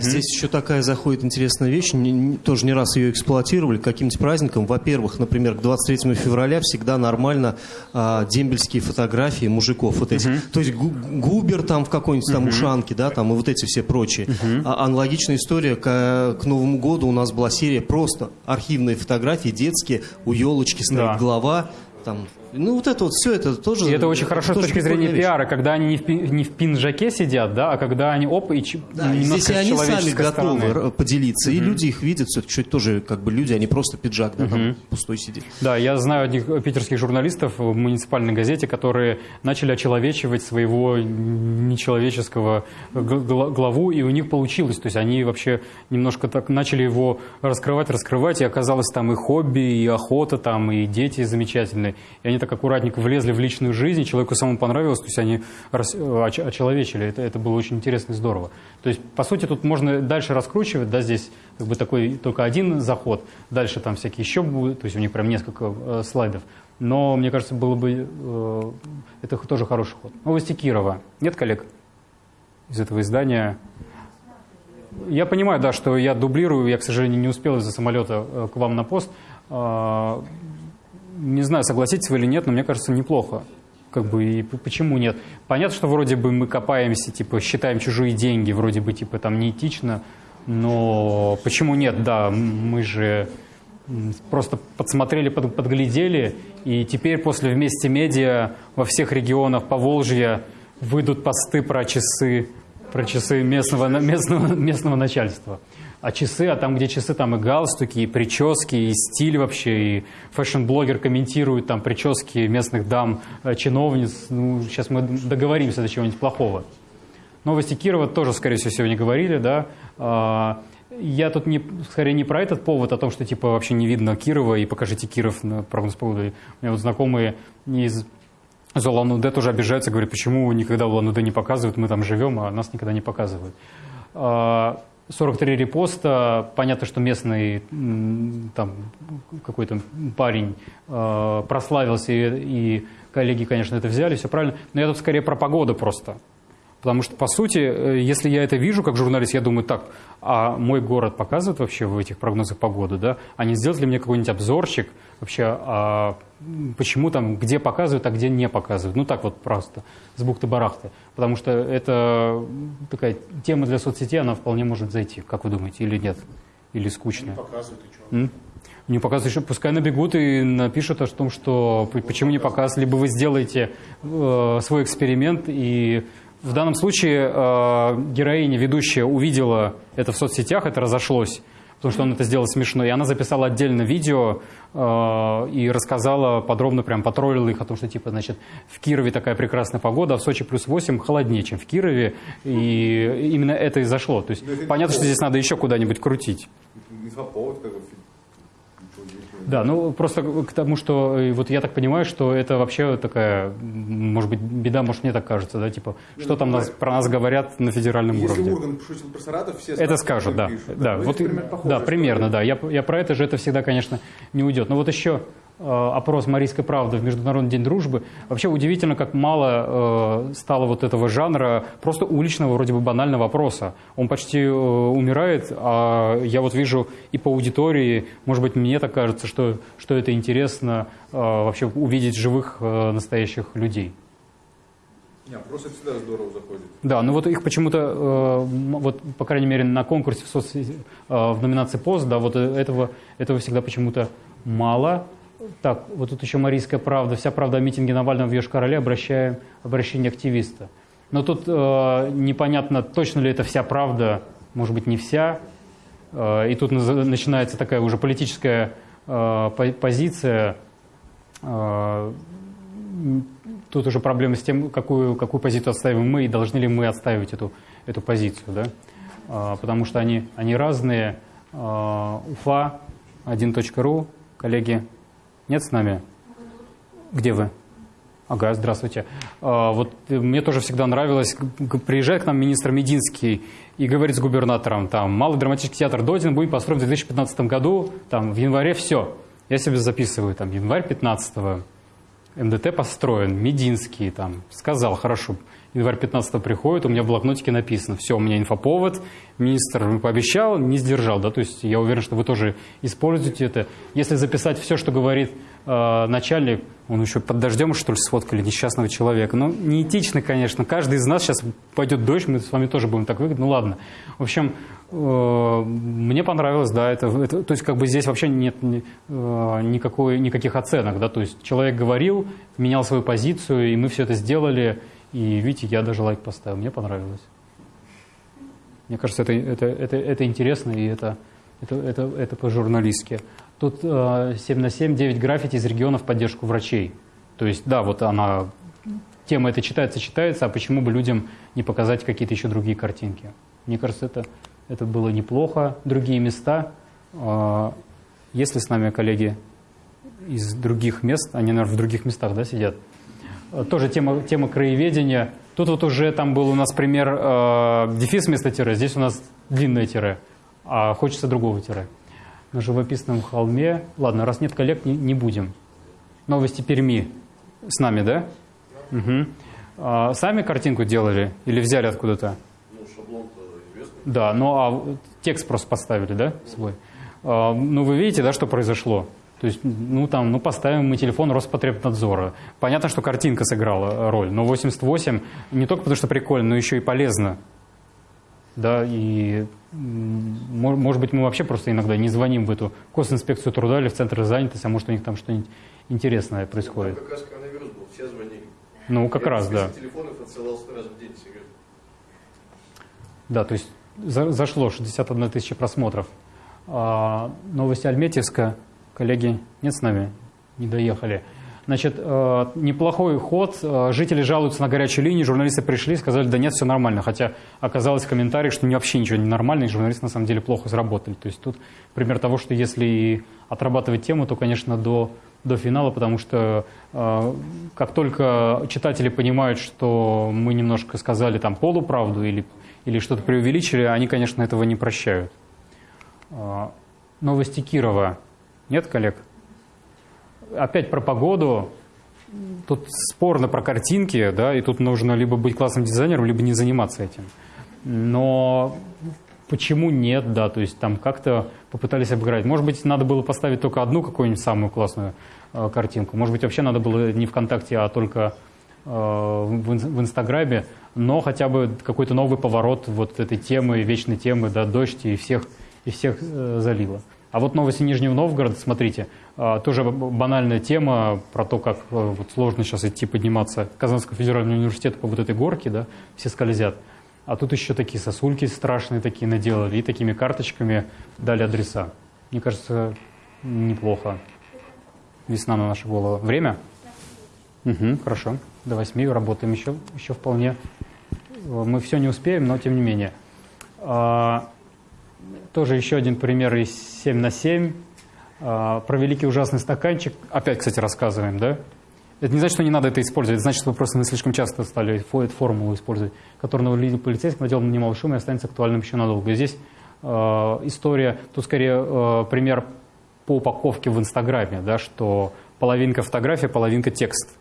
Здесь еще такая заходит интересная вещь, не- не- тоже не раз ее эксплуатировали, к каким-то праздникам. Во-первых, например, к 23 февраля всегда нормально а, дембельские фотографии мужиков вот эти. То есть гу- Губер там в какой-нибудь там ушанке, да, там и вот эти все прочие. А аналогичная история к, к Новому году у нас была серия просто архивные фотографии детские, у елочки стоит Да. голова, там, ну вот это вот все это тоже. И это очень хорошо с точки зрения вещь. пиара, когда они не в, не в пинжаке сидят, да, а когда они оп, и Да, немножко здесь они сами готовы стороны. поделиться, и люди их видят, все-таки тоже как бы люди, они просто пиджак, да, там Мгм. пустой сидит. Да, я знаю одних питерских журналистов в муниципальной газете, которые начали очеловечивать своего нечеловеческого гла- главу, и у них получилось. То есть они вообще немножко так начали его раскрывать, раскрывать, и оказалось там и хобби, и охота, там, и дети замечательные. И они так аккуратненько влезли в личную жизнь, человеку самому понравилось, то есть они очеловечили. Это, это было очень интересно и здорово. То есть, по сути, тут можно дальше раскручивать, да, здесь как бы такой только один заход, дальше там всякие еще будут, то есть у них прям несколько э, слайдов. Но, мне кажется, было бы, э, это тоже хороший ход. Новости Кирова. Нет коллег из этого издания? Я понимаю, да, что я дублирую, я, к сожалению, не успел из-за самолета э, к вам на пост. Не знаю, согласитесь вы или нет, но мне кажется, неплохо. Как бы и почему нет? Понятно, что вроде бы мы копаемся, типа считаем чужие деньги, вроде бы типа там неэтично, но почему нет? Да, мы же просто подсмотрели, под- подглядели, и теперь после вместе медиа во всех регионах Поволжья выйдут посты про часы, про часы местного, местного, местного начальства. А часы, а там, где часы, там и галстуки, и прически, и стиль вообще, и фэшн-блогер комментирует там прически местных дам, э, чиновниц. Ну, сейчас мы договоримся до чего-нибудь плохого. Новости Кирова тоже, скорее всего, сегодня говорили, да. А, Я тут не, скорее не про этот повод, о том, что типа вообще не видно Кирова, и покажите Киров на прогноз погоды. У меня вот знакомые из из Улан-Удэ тоже обижаются, говорят, почему никогда Улан-Удэ не показывают, мы там живем, а нас никогда не показывают. А, 43 репоста, понятно, что местный там какой-то парень э, прославился, и, и коллеги, конечно, это взяли, все правильно, но я тут скорее про погоду просто. Потому что, по сути, э, если я это вижу как журналист, я думаю, так, а мой город показывает вообще в этих прогнозах погоды, да? А не сделать ли мне какой-нибудь обзорчик вообще, а почему там, где показывают, а где не показывают? Ну, так вот просто, с бухты-барахты. Потому что это такая тема для соцсетей, она вполне может зайти, как вы думаете, или нет? Или скучная? показывают, и что? М? Не показывают еще, пускай набегут и напишут о том, что почему не показывают, либо вы сделаете э, свой эксперимент, и в данном случае э, героиня, ведущая, увидела это в соцсетях, это разошлось, потому что он это сделал смешно. И она записала отдельно видео э, и рассказала подробно, прям потроллила их о том, что типа, значит, в Кирове такая прекрасная погода, а в Сочи плюс 8 холоднее, чем в Кирове. И именно это и зашло. То есть понятно, что здесь надо еще куда-нибудь крутить. Инфоповод как бы. Да, ну просто к тому, что э, вот я так понимаю, что это вообще такая, может быть, беда, может мне так кажется, да, типа, что там нас, про нас говорят на федеральном Если уровне. Ургант шутил про Саратов, все Это скажут, да. пишут. Да, Ну, вот, это примерно да, примерно, да. Я, я про это же, это всегда, конечно, не уйдет. Но вот еще опрос «Марийской правды» в Международный день дружбы. Вообще удивительно, как мало э, стало вот этого жанра просто уличного, вроде бы банального вопроса. Он почти э, умирает, а я вот вижу и по аудитории, может быть, мне так кажется, что, что это интересно э, вообще увидеть живых э, настоящих людей. Не, это всегда здорово заходит. Да, ну вот их почему-то, э, вот, по крайней мере, на конкурсе в, соцсети- э, в номинации пост, да, вот э, этого, этого всегда почему-то мало. Так, вот тут еще «Марийская правда», вся правда о митинге Навального в Йошкар-Оле, обращаем, обращение активиста. Но тут э, непонятно, точно ли это вся правда, может быть, не вся. Э, и тут начинается такая уже политическая э, по- позиция, э, тут уже проблема с тем, какую, какую позицию отстаиваем мы, и должны ли мы отстаивать эту, эту позицию, да? А, потому что они, они разные. А, Уфа, 1.ру, коллеги, нет с нами? Где вы? Ага, здравствуйте. А, вот э, мне тоже всегда нравилось, приезжает к нам министр Мединский и говорит с губернатором, там, малый драматический театр Додин будет построен в 2015 году, там, в январе все. Я себе записываю, там, январь 15 МДТ построен, Мединский там сказал, хорошо, январь 15 приходит, у меня в блокнотике написано, все, у меня инфоповод, министр пообещал, не сдержал, да, то есть я уверен, что вы тоже используете это. Если записать все, что говорит э, начальник, он еще под дождем, что ли, сфоткали несчастного человека. Ну, неэтично, конечно, каждый из нас сейчас пойдет дождь, мы с вами тоже будем так выглядеть, ну ладно. В общем, э, мне понравилось, да, это, это- то есть как бы здесь вообще нет э, никакой, никаких оценок, да, то есть человек говорил, менял свою позицию, и мы все это сделали, и видите, я даже лайк поставил, мне понравилось. Мне кажется, это, это, это, это интересно, и это, это, это, это по-журналистски. Тут э, 7 на 7, 9 граффити из регионов поддержку врачей. То есть, да, вот она, тема эта читается, читается, а почему бы людям не показать какие-то еще другие картинки? Мне кажется, это, это было неплохо. Другие места. Э, есть ли с нами коллеги из других мест? Они, наверное, в других местах, да, сидят? Э, Тоже тема, тема краеведения. Тут вот уже там был у нас пример э, дефис вместо тире, здесь у нас длинное тире, а хочется другого тире. На живописном холме. Ладно, раз нет коллег, не, не будем. Новости Перми с нами, да? Мгм. А, сами картинку делали или взяли откуда-то? Ну, шаблон-то известный. Да, ну а текст просто поставили, да, свой? А, ну, вы видите, да, что произошло? То есть, ну, там, ну, поставим мы телефон Роспотребнадзора. Понятно, что картинка сыграла роль, но 88 не только потому, что прикольно, но еще и полезно. Да, и, может быть, мы вообще просто иногда не звоним в эту госинспекцию труда или в центр занятости, а может, у них там что-нибудь интересное происходит. Как раз коронавирус был, все звонили. Ну, как Я раз, да. телефонов отсылал раз в день. Да, то есть за- зашло 61 тысяча просмотров. А, новости Альметьевска. Коллеги, нет с нами? Не доехали. Значит, э, неплохой ход. Э, Жители жалуются на горячую линию. Журналисты пришли, сказали, да нет, все нормально. Хотя оказалось в комментариях, что вообще ничего не нормально, и журналисты на самом деле плохо сработали. То есть тут пример того, что если отрабатывать тему, то, конечно, до, до финала, потому что э, как только читатели понимают, что мы немножко сказали там полуправду или, или что-то преувеличили, они, конечно, этого не прощают. Новости Кирова. Нет, коллег? Опять про погоду. Тут спорно про картинки, да, и тут нужно либо быть классным дизайнером, либо не заниматься этим. Но почему нет, да, то есть там как-то попытались обыграть. Может быть, надо было поставить только одну какую-нибудь самую классную э, картинку. Может быть, вообще надо было не ВКонтакте, а только э, в, в Инстаграме, но хотя бы какой-то новый поворот вот этой темы, вечной темы, да, дождь и всех, и всех э, залило. А вот новости Нижнего Новгорода, смотрите, э, тоже банальная тема про то, как э, вот сложно сейчас идти подниматься к Казанскому федеральному университету по вот этой горке, да, все скользят. А тут еще такие сосульки страшные такие наделали и такими карточками дали адреса. Мне кажется, неплохо. Весна на нашу голову. Время? Угу, хорошо. До восьми работаем еще, еще вполне. Мы все не успеем, но тем не менее. Тоже еще один пример из 7 на 7. А, про великий ужасный стаканчик. Опять, кстати, рассказываем, да? Это не значит, что не надо это использовать. Это значит, что вы просто мы слишком часто стали эту формулу использовать, которая навалили полицейским, наделал немало шума и останется актуальным еще надолго. И здесь э, история, тут скорее э, пример по упаковке в Инстаграме, да, что половинка фотография, половинка текст.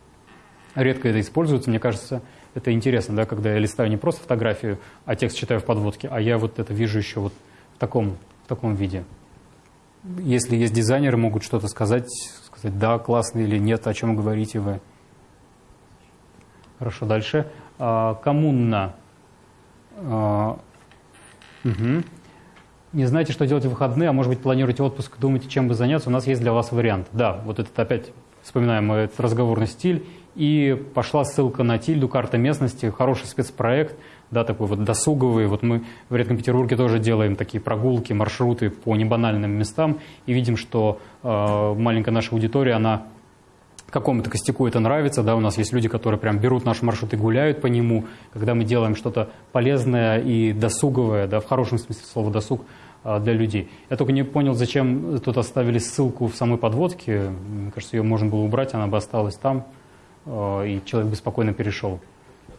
Редко это используется, мне кажется, это интересно, да, когда я листаю не просто фотографию, а текст читаю в подводке, а я вот это вижу еще вот в таком, в таком виде. Если есть дизайнеры, могут что-то сказать, сказать, да, классно или нет, о чем говорите вы. Хорошо, дальше. А, коммуна. А, угу. Не знаете, что делать в выходные, а может быть планируете отпуск, думаете, чем бы заняться, у нас есть для вас вариант. Да, вот этот опять вспоминаем этот разговорный стиль. И пошла ссылка на Тильду, карта местности, хороший спецпроект, да, такой вот досуговый. Вот мы в Редком Петербурге тоже делаем такие прогулки, маршруты по небанальным местам и видим, что э, маленькая наша аудитория, она какому-то костяку это нравится, да, у нас есть люди, которые прям берут наш маршрут и гуляют по нему, когда мы делаем что-то полезное и досуговое, да, в хорошем смысле слова досуг, э, для людей. Я только не понял, зачем тут оставили ссылку в самой подводке. Мне кажется, ее можно было убрать, она бы осталась там. Э, и человек бы спокойно перешел.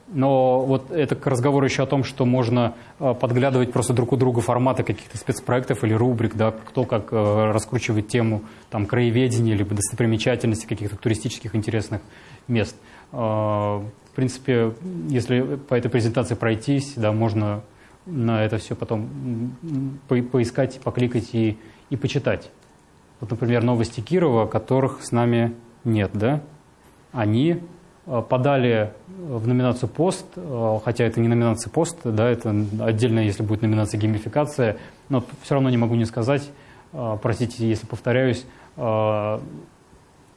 Но вот это к разговору еще о том, что можно э, подглядывать просто друг у друга форматы каких-то спецпроектов или рубрик, да, кто как э, раскручивает тему там, краеведения, либо достопримечательности каких-то туристических интересных мест. В принципе, если по этой презентации пройтись, да, можно на это все потом по поискать, покликать и, и почитать. Вот, например, новости Кирова, которых с нами нет, да? они э, подали в номинацию «Пост», э, хотя это не номинация «Пост», да, это отдельно, если будет номинация «Геймификация», но все равно не могу не сказать, э, простите, если повторяюсь,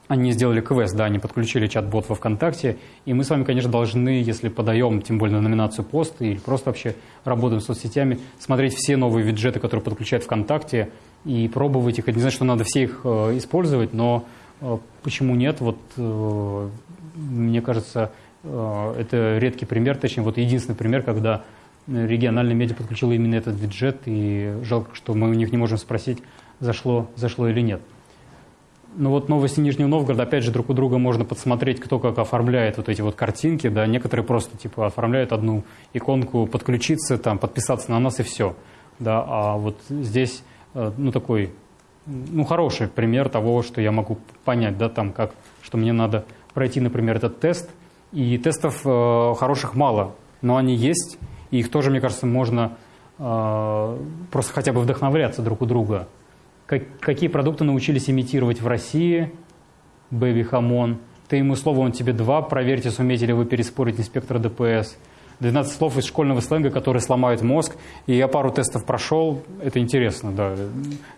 они сделали квест, да, они подключили чат-бот во ВКонтакте, и мы с вами, конечно, должны, если подаем, тем более на номинацию «Пост» или просто вообще работаем с соцсетями, смотреть все новые виджеты, которые подключают ВКонтакте, и пробовать их. Это не значит, что надо все их использовать, но почему нет? Вот э, мне кажется, э, это редкий пример, точнее, вот единственный пример, когда региональный медиа подключил именно этот бюджет, и жалко, что мы у них не можем спросить, зашло, зашло или нет. Ну вот новости Нижнего Новгорода, опять же, друг у друга можно подсмотреть, кто как оформляет вот эти вот картинки, да, некоторые просто типа оформляют одну иконку, подключиться, там, подписаться на нас и все, да, а вот здесь, э, ну, такой ну, хороший пример того, что я могу понять, да, там, как, что мне надо пройти, например, этот тест. И тестов э, хороших мало, но они есть, и их тоже, мне кажется, можно э, просто хотя бы вдохновляться друг у друга. Как, какие продукты научились имитировать в России? Бэби Хамон. Ты ему слово, он тебе два. Проверьте, сумеете ли вы переспорить инспектора ДПС. 12 слов из школьного сленга, которые сломают мозг. И я пару тестов прошел, это интересно, да.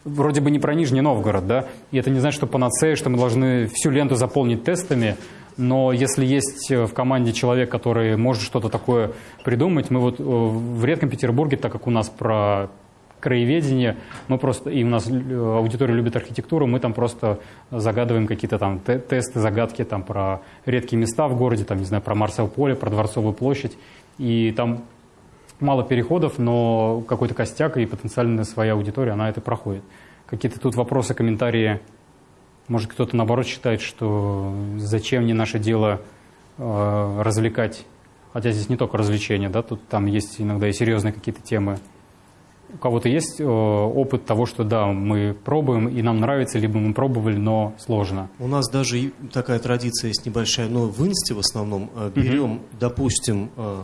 Вроде бы не про Нижний Новгород, да, и это не значит, что панацея, что мы должны всю ленту заполнить тестами, но если есть в команде человек, который может что-то такое придумать, мы вот э, в редком Петербурге, так как у нас про краеведение, мы просто, и у нас э, аудитория любит архитектуру, мы там просто загадываем какие-то там тесты, загадки там про редкие места в городе, там, не знаю, про Марсел поле, про Дворцовую площадь, и там мало переходов, но какой-то костяк и потенциально своя аудитория, она это проходит. Какие-то тут вопросы, комментарии, может кто-то наоборот считает, что зачем не наше дело э, развлекать, хотя здесь не только развлечения, да, тут там есть иногда и серьезные какие-то темы. У кого-то есть э, опыт того, что да, мы пробуем и нам нравится, либо мы пробовали, но сложно. У нас даже такая традиция есть небольшая, но в инсте в основном э, берем, угу. допустим, э,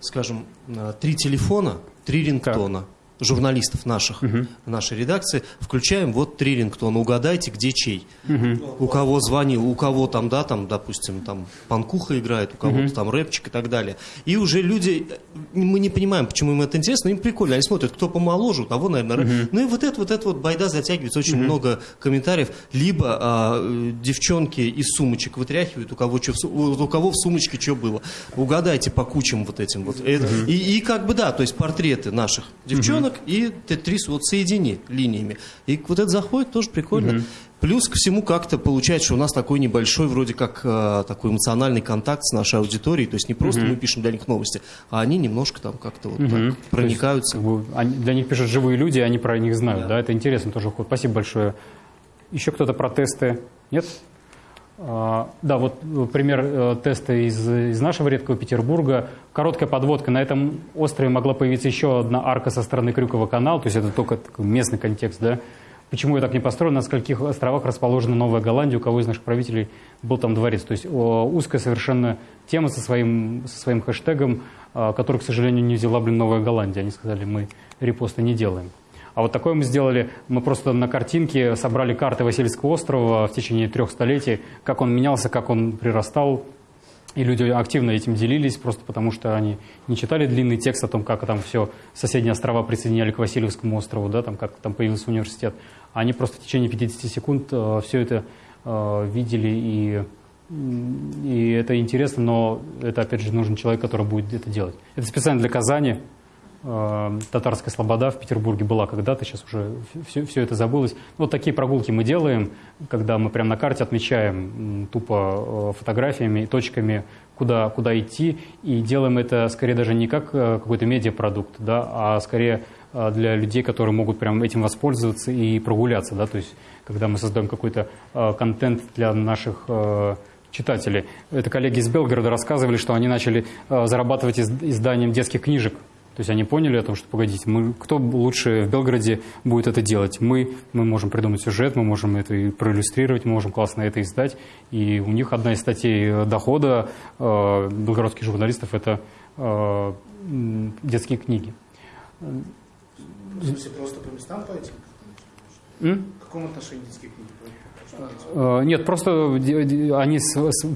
скажем, э, три телефона, три рингтона. Журналистов наших, угу. нашей редакции, включаем вот три рингтона, угадайте, где чей. Угу. У кого звонил, у кого там, да, там, допустим, там панкуха играет, у кого-то угу. там рэпчик и так далее. И уже люди мы не понимаем, почему им это интересно, им прикольно, они смотрят, кто помоложе, у того, наверное, Мгм. ну и вот это, вот это вот байда затягивается, очень Мгм. много комментариев, либо а, э, девчонки из сумочек вытряхивают, у кого, в су- у кого в сумочке что было, угадайте по кучам вот этим вот. Мгм. и, и как бы да, то есть портреты наших девчонок и Тетрис вот соедини линиями. И вот это заходит, тоже прикольно. Мгм. Плюс ко всему как-то получается, что у нас такой небольшой вроде как э, такой эмоциональный контакт с нашей аудиторией, то есть не просто Мгм. мы пишем для них новости, а они немножко там как-то вот Мгм. так То есть, проникаются. как бы, они- для них пишут живые люди, они про них знают. Да, это интересно тоже. Спасибо большое. Еще кто-то про тесты? Нет? А, да, вот э, пример э, теста из, из нашего редкого Петербурга. Короткая подводка. На этом острове могла появиться еще одна арка со стороны Крюкова канала, то есть это только местный контекст, да? Почему ее так не построено? На скольких островах расположена Новая Голландия? У кого из наших правителей был там дворец? То есть узкая совершенно тема со своим, со своим хэштегом, а, который, к сожалению, не взяла, блин, Новая Голландия. Они сказали, мы репосты не делаем. А вот такое мы сделали, мы просто на картинке собрали карты Васильевского острова в течение трех столетий, как он менялся, как он прирастал, и люди активно этим делились, просто потому что они не читали длинный текст о том, как там все соседние острова присоединяли к Васильевскому острову, да, там как там появился университет. Они просто в течение 50 секунд все это э, видели, и, и это интересно, но это, опять же, нужен человек, который будет это делать. Это специально для Казани. Э, Татарская слобода в Петербурге была когда-то, сейчас уже все, все это забылось. Вот такие прогулки мы делаем, когда мы прямо на карте отмечаем тупо э, фотографиями и точками, куда, куда идти, и делаем это скорее даже не как э, какой-то медиапродукт, да, а скорее для людей, которые могут прям этим воспользоваться и прогуляться, да, то есть когда мы создаем какой-то контент для наших читателей. Это коллеги из Белгорода рассказывали, что они начали зарабатывать из- изданием детских книжек. То есть они поняли о том, что, погодите, мы, кто лучше в Белгороде будет это делать? Мы, мы можем придумать сюжет, мы можем это и проиллюстрировать, мы можем классно это издать. И у них одна из статей э, дохода э, белгородских журналистов – это э, детские книги. В смысле, просто по местам по этим? М? В каком отношении детские книги? Э, Нет, просто они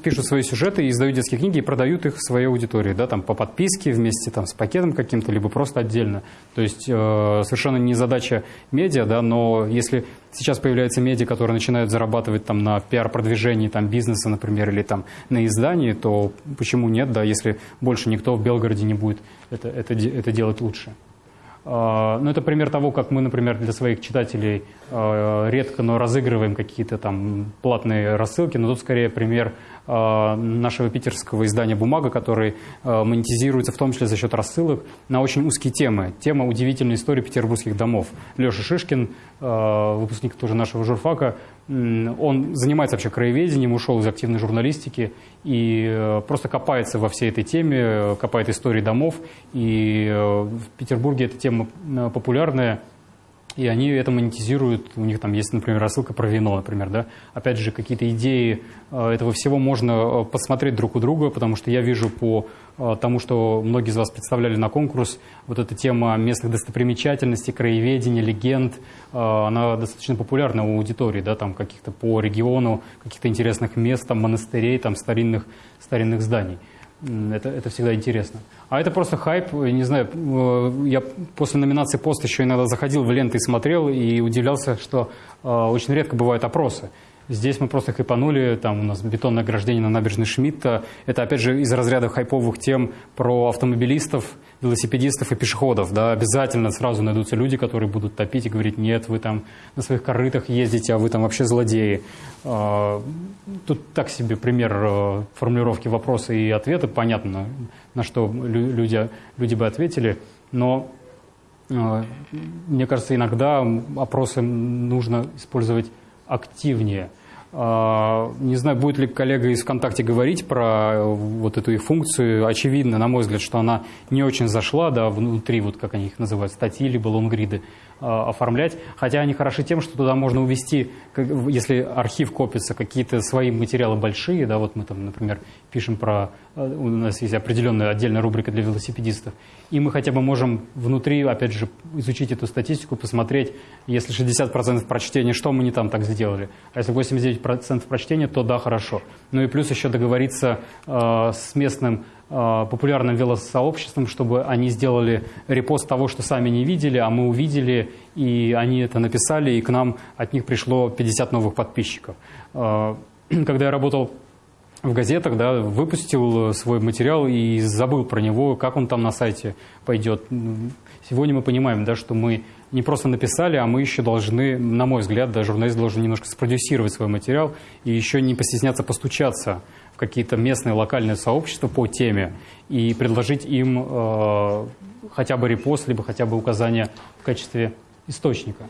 пишут свои сюжеты и издают детские книги и продают их своей аудитории, да, там по подписке вместе там с пакетом каким-то, либо просто отдельно. То есть э, совершенно не задача медиа, да, но если сейчас появляются медиа, которые начинают зарабатывать там на пиар-продвижении там бизнеса, например, или там на издании, то почему нет, да, если больше никто в Белгороде не будет это, это, это делать лучше. А, Ну, это пример того, как мы, например, для своих читателей э, редко, но разыгрываем какие-то там платные рассылки, но тут скорее пример э, нашего питерского издания «Бумага», который монетизируется в том числе за счет рассылок на очень узкие темы. Тема удивительной истории петербургских домов. Леша Шишкин, выпускник тоже нашего журфака, он занимается вообще краеведением, ушел из активной журналистики и э, просто копается во всей этой теме, копает истории домов. И э, в Петербурге эта тема э, популярная, и они это монетизируют. У них там есть, например, рассылка про вино, например, да. Опять же, какие-то идеи э, этого всего можно э, посмотреть друг у друга, потому что я вижу по э, тому, что многие из вас представляли на конкурс, вот эта тема местных достопримечательностей, краеведения, легенд, она достаточно популярна у аудитории, да, там каких-то по региону, каких-то интересных мест, там монастырей, там старинных, старинных зданий. Это, это всегда интересно. А это просто хайп, не знаю, э, я после номинации «Пост» еще иногда заходил в ленты и смотрел, и удивлялся, что э, очень редко бывают опросы. Здесь мы просто хайпанули, там у нас бетонное ограждение на набережной Шмидта. Это, опять же, из разряда хайповых тем про автомобилистов, велосипедистов и пешеходов. Да, обязательно сразу найдутся люди, которые будут топить и говорить, нет, вы там на своих корытах ездите, а вы там вообще злодеи. А, Тут так себе пример э, формулировки вопроса и ответа, понятно, на что лю- люди, люди бы ответили, но э, мне кажется, иногда опросы нужно использовать активнее. А, Не знаю, будет ли коллега из ВКонтакте говорить про э, вот эту их функцию. Очевидно, на мой взгляд, что она не очень зашла, да, внутри, вот как они их называют, статьи либо лонгриды а, оформлять. Хотя они хороши тем, что туда можно увести, если архив копится, какие-то свои материалы большие, да, вот мы там, например, пишем про, э, у нас есть определенная отдельная рубрика для велосипедистов, и мы хотя бы можем внутри, опять же, изучить эту статистику, посмотреть, если 60% прочтения, что мы не там так сделали, а если 89% прочтения, то да, хорошо. Ну и плюс еще договориться э, с местным э, популярным велосообществам, чтобы они сделали репост того, что сами не видели, а мы увидели, и они это написали, и к нам от них пришло 50 новых подписчиков. Э, когда я работал в газетах, да, выпустил свой материал и забыл про него, как он там на сайте пойдет. Сегодня мы понимаем, да, что мы не просто написали, а мы еще должны, на мой взгляд, да, журналист должен немножко спродюсировать свой материал и еще не постесняться постучаться в какие-то местные локальные сообщества по теме и предложить им э, хотя бы репост, либо хотя бы указание в качестве источника.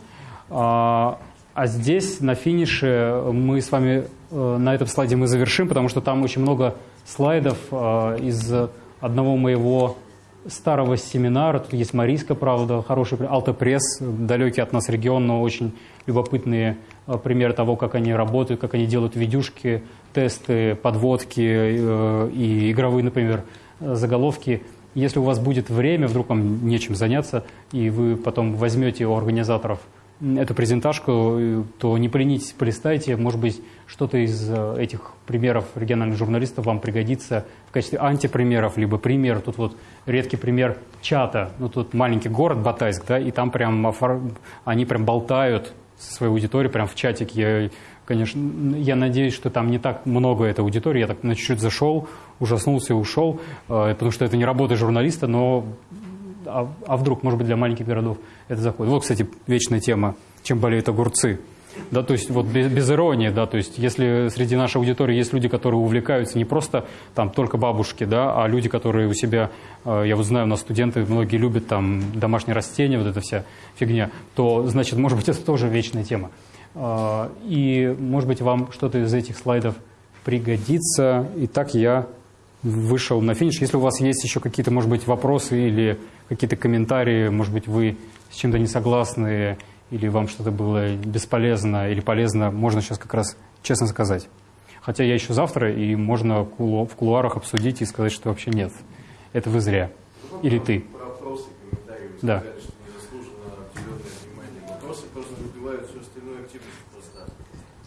А, здесь на финише мы с вами э, на этом слайде мы завершим, потому что там очень много слайдов э, из одного моего старого семинара. Тут есть Марийска, правда, хороший Алтопресс, далекий от нас регион, но очень любопытные э, примеры того, как они работают, как они делают видюшки, тесты, подводки и игровые, например, заголовки. Если у вас будет время, вдруг вам нечем заняться, и вы потом возьмете у организаторов – эту презентажку, то не поленитесь, полистайте. Может быть, что-то из э, этих примеров региональных журналистов вам пригодится в качестве антипримеров, либо пример. Тут вот редкий пример чата. Ну, тут маленький город Батайск, да, и там прям они прям болтают со своей аудиторией прям в чатике. Я, конечно, я надеюсь, что там не так много этой аудитории. Я так на чуть-чуть зашел, ужаснулся и ушел, э, потому что это не работа журналиста, но а, а вдруг, может быть, для маленьких городов это заходит. Вот, кстати, вечная тема, чем болеют огурцы. Да, то есть вот без, без иронии, да, то есть если среди нашей аудитории есть люди, которые увлекаются не просто там только бабушки, да, а люди, которые у себя, э, я вот знаю, у нас студенты многие любят там домашние растения, вот эта вся фигня, то значит, может быть, это тоже вечная тема. Э, и, может быть, вам что-то из этих слайдов пригодится. Итак, я вышел на финиш. Если у вас есть еще какие-то, может быть, вопросы или какие-то комментарии, может быть, вы с чем-то не согласны, или вам что-то было бесполезно или полезно, можно сейчас как раз честно сказать. Хотя я еще завтра, и можно в кулуарах обсудить и сказать, что вообще нет. Это вы зря. Или ты. Про вопросы, комментарии. Вы да. сказали, что незаслуженно определенное внимание. Вопросы просто выбивают всю остальную активность просто.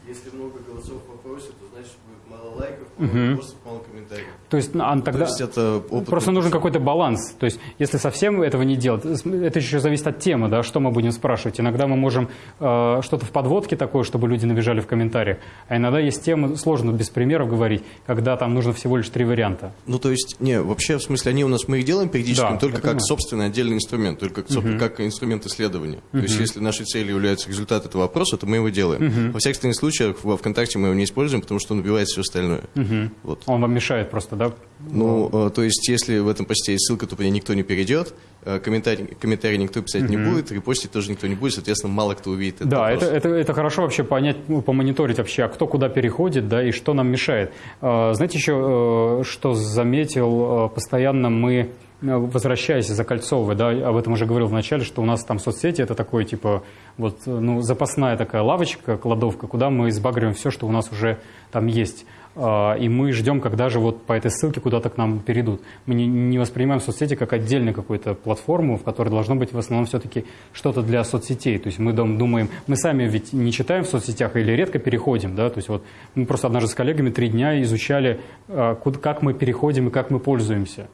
Если много голосов в вопросе, то значит будет мало лайков, мало Мгм. вопросов, мало комментариев. То есть, а, тогда То есть это опыт просто нужен какой-то баланс. То есть, если совсем этого не делать, это еще зависит от темы, да, что мы будем спрашивать. Иногда мы можем э, что-то в подводке такое, чтобы люди набежали в комментариях. А иногда есть темы, сложно без примеров говорить, когда там нужно всего лишь три варианта. Ну, то есть, не, вообще, в смысле, они у нас, мы их делаем периодически, Да, только как понимаю. собственный отдельный инструмент, только как, Мгм. как инструмент исследования. То Мгм. есть, если нашей целью является результат этого вопроса, то мы его делаем. Мгм. Во остальных случаях во ВКонтакте мы его не используем, потому что он убивает все остальное. Мгм. Вот. Он вам мешает просто, да? Ну, э, то есть, если в этом посте есть ссылка, то по ней никто не перейдет, э, комментарий, комментарий никто писать не Мгм. будет, репостить тоже никто не будет, соответственно, мало кто увидит этот Да, это, это, это хорошо вообще понять, ну, помониторить вообще, а кто куда переходит, да, и что нам мешает. Э, Знаете еще, что заметил, постоянно мы, возвращаясь, закольцовывая, да, об этом уже говорил в начале, что у нас там соцсети, это такое, типа, вот, ну, запасная такая лавочка, кладовка, куда мы избагриваем все, что у нас уже там есть. А, И мы ждем, когда же вот по этой ссылке куда-то к нам перейдут. Мы не, воспринимаем соцсети как отдельную какую-то платформу, в которой должно быть в основном все-таки что-то для соцсетей. То есть мы дум- думаем, мы сами ведь не читаем в соцсетях или редко переходим, да, то есть вот мы просто однажды с коллегами три дня изучали, а, как мы переходим и как мы пользуемся.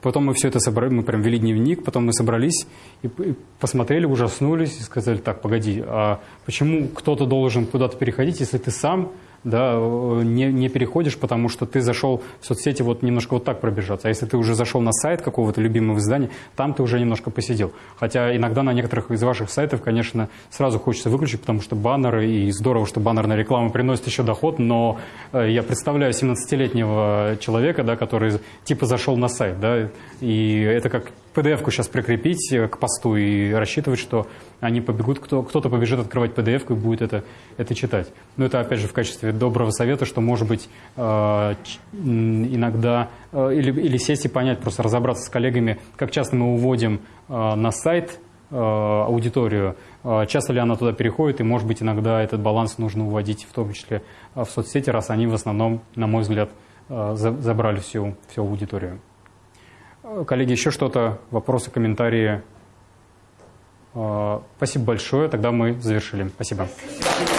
Потом мы все это собрали, мы прям вели дневник, потом мы собрались и посмотрели, ужаснулись и сказали, так, погоди, а почему кто-то должен куда-то переходить, если ты сам да, э, не, не переходишь, потому что ты зашел в соцсети вот немножко вот так пробежаться. А если ты уже зашел на сайт какого-то любимого издания, там ты уже немножко посидел. Хотя иногда на некоторых из ваших сайтов, конечно, сразу хочется выключить, потому что баннеры, и здорово, что баннерная реклама приносит еще доход, но э, я представляю 17-летнего человека, да, который типа зашел на сайт, да, и это как PDF-ку сейчас прикрепить э, к посту и рассчитывать, что они побегут, кто, кто-то побежит открывать PDF-ку и будет это, это читать. Но это, опять же, в качестве доброго совета, что, может быть, э, иногда э, или, или сесть и понять, просто разобраться с коллегами, как часто мы уводим на сайт аудиторию, часто ли она туда переходит, и, может быть, иногда этот баланс нужно уводить, в том числе в соцсети, раз они в основном, на мой взгляд, за- забрали всю, всю аудиторию. Э, Коллеги, еще что-то, вопросы, комментарии? Э, Спасибо большое, тогда мы завершили. Спасибо. Спасибо.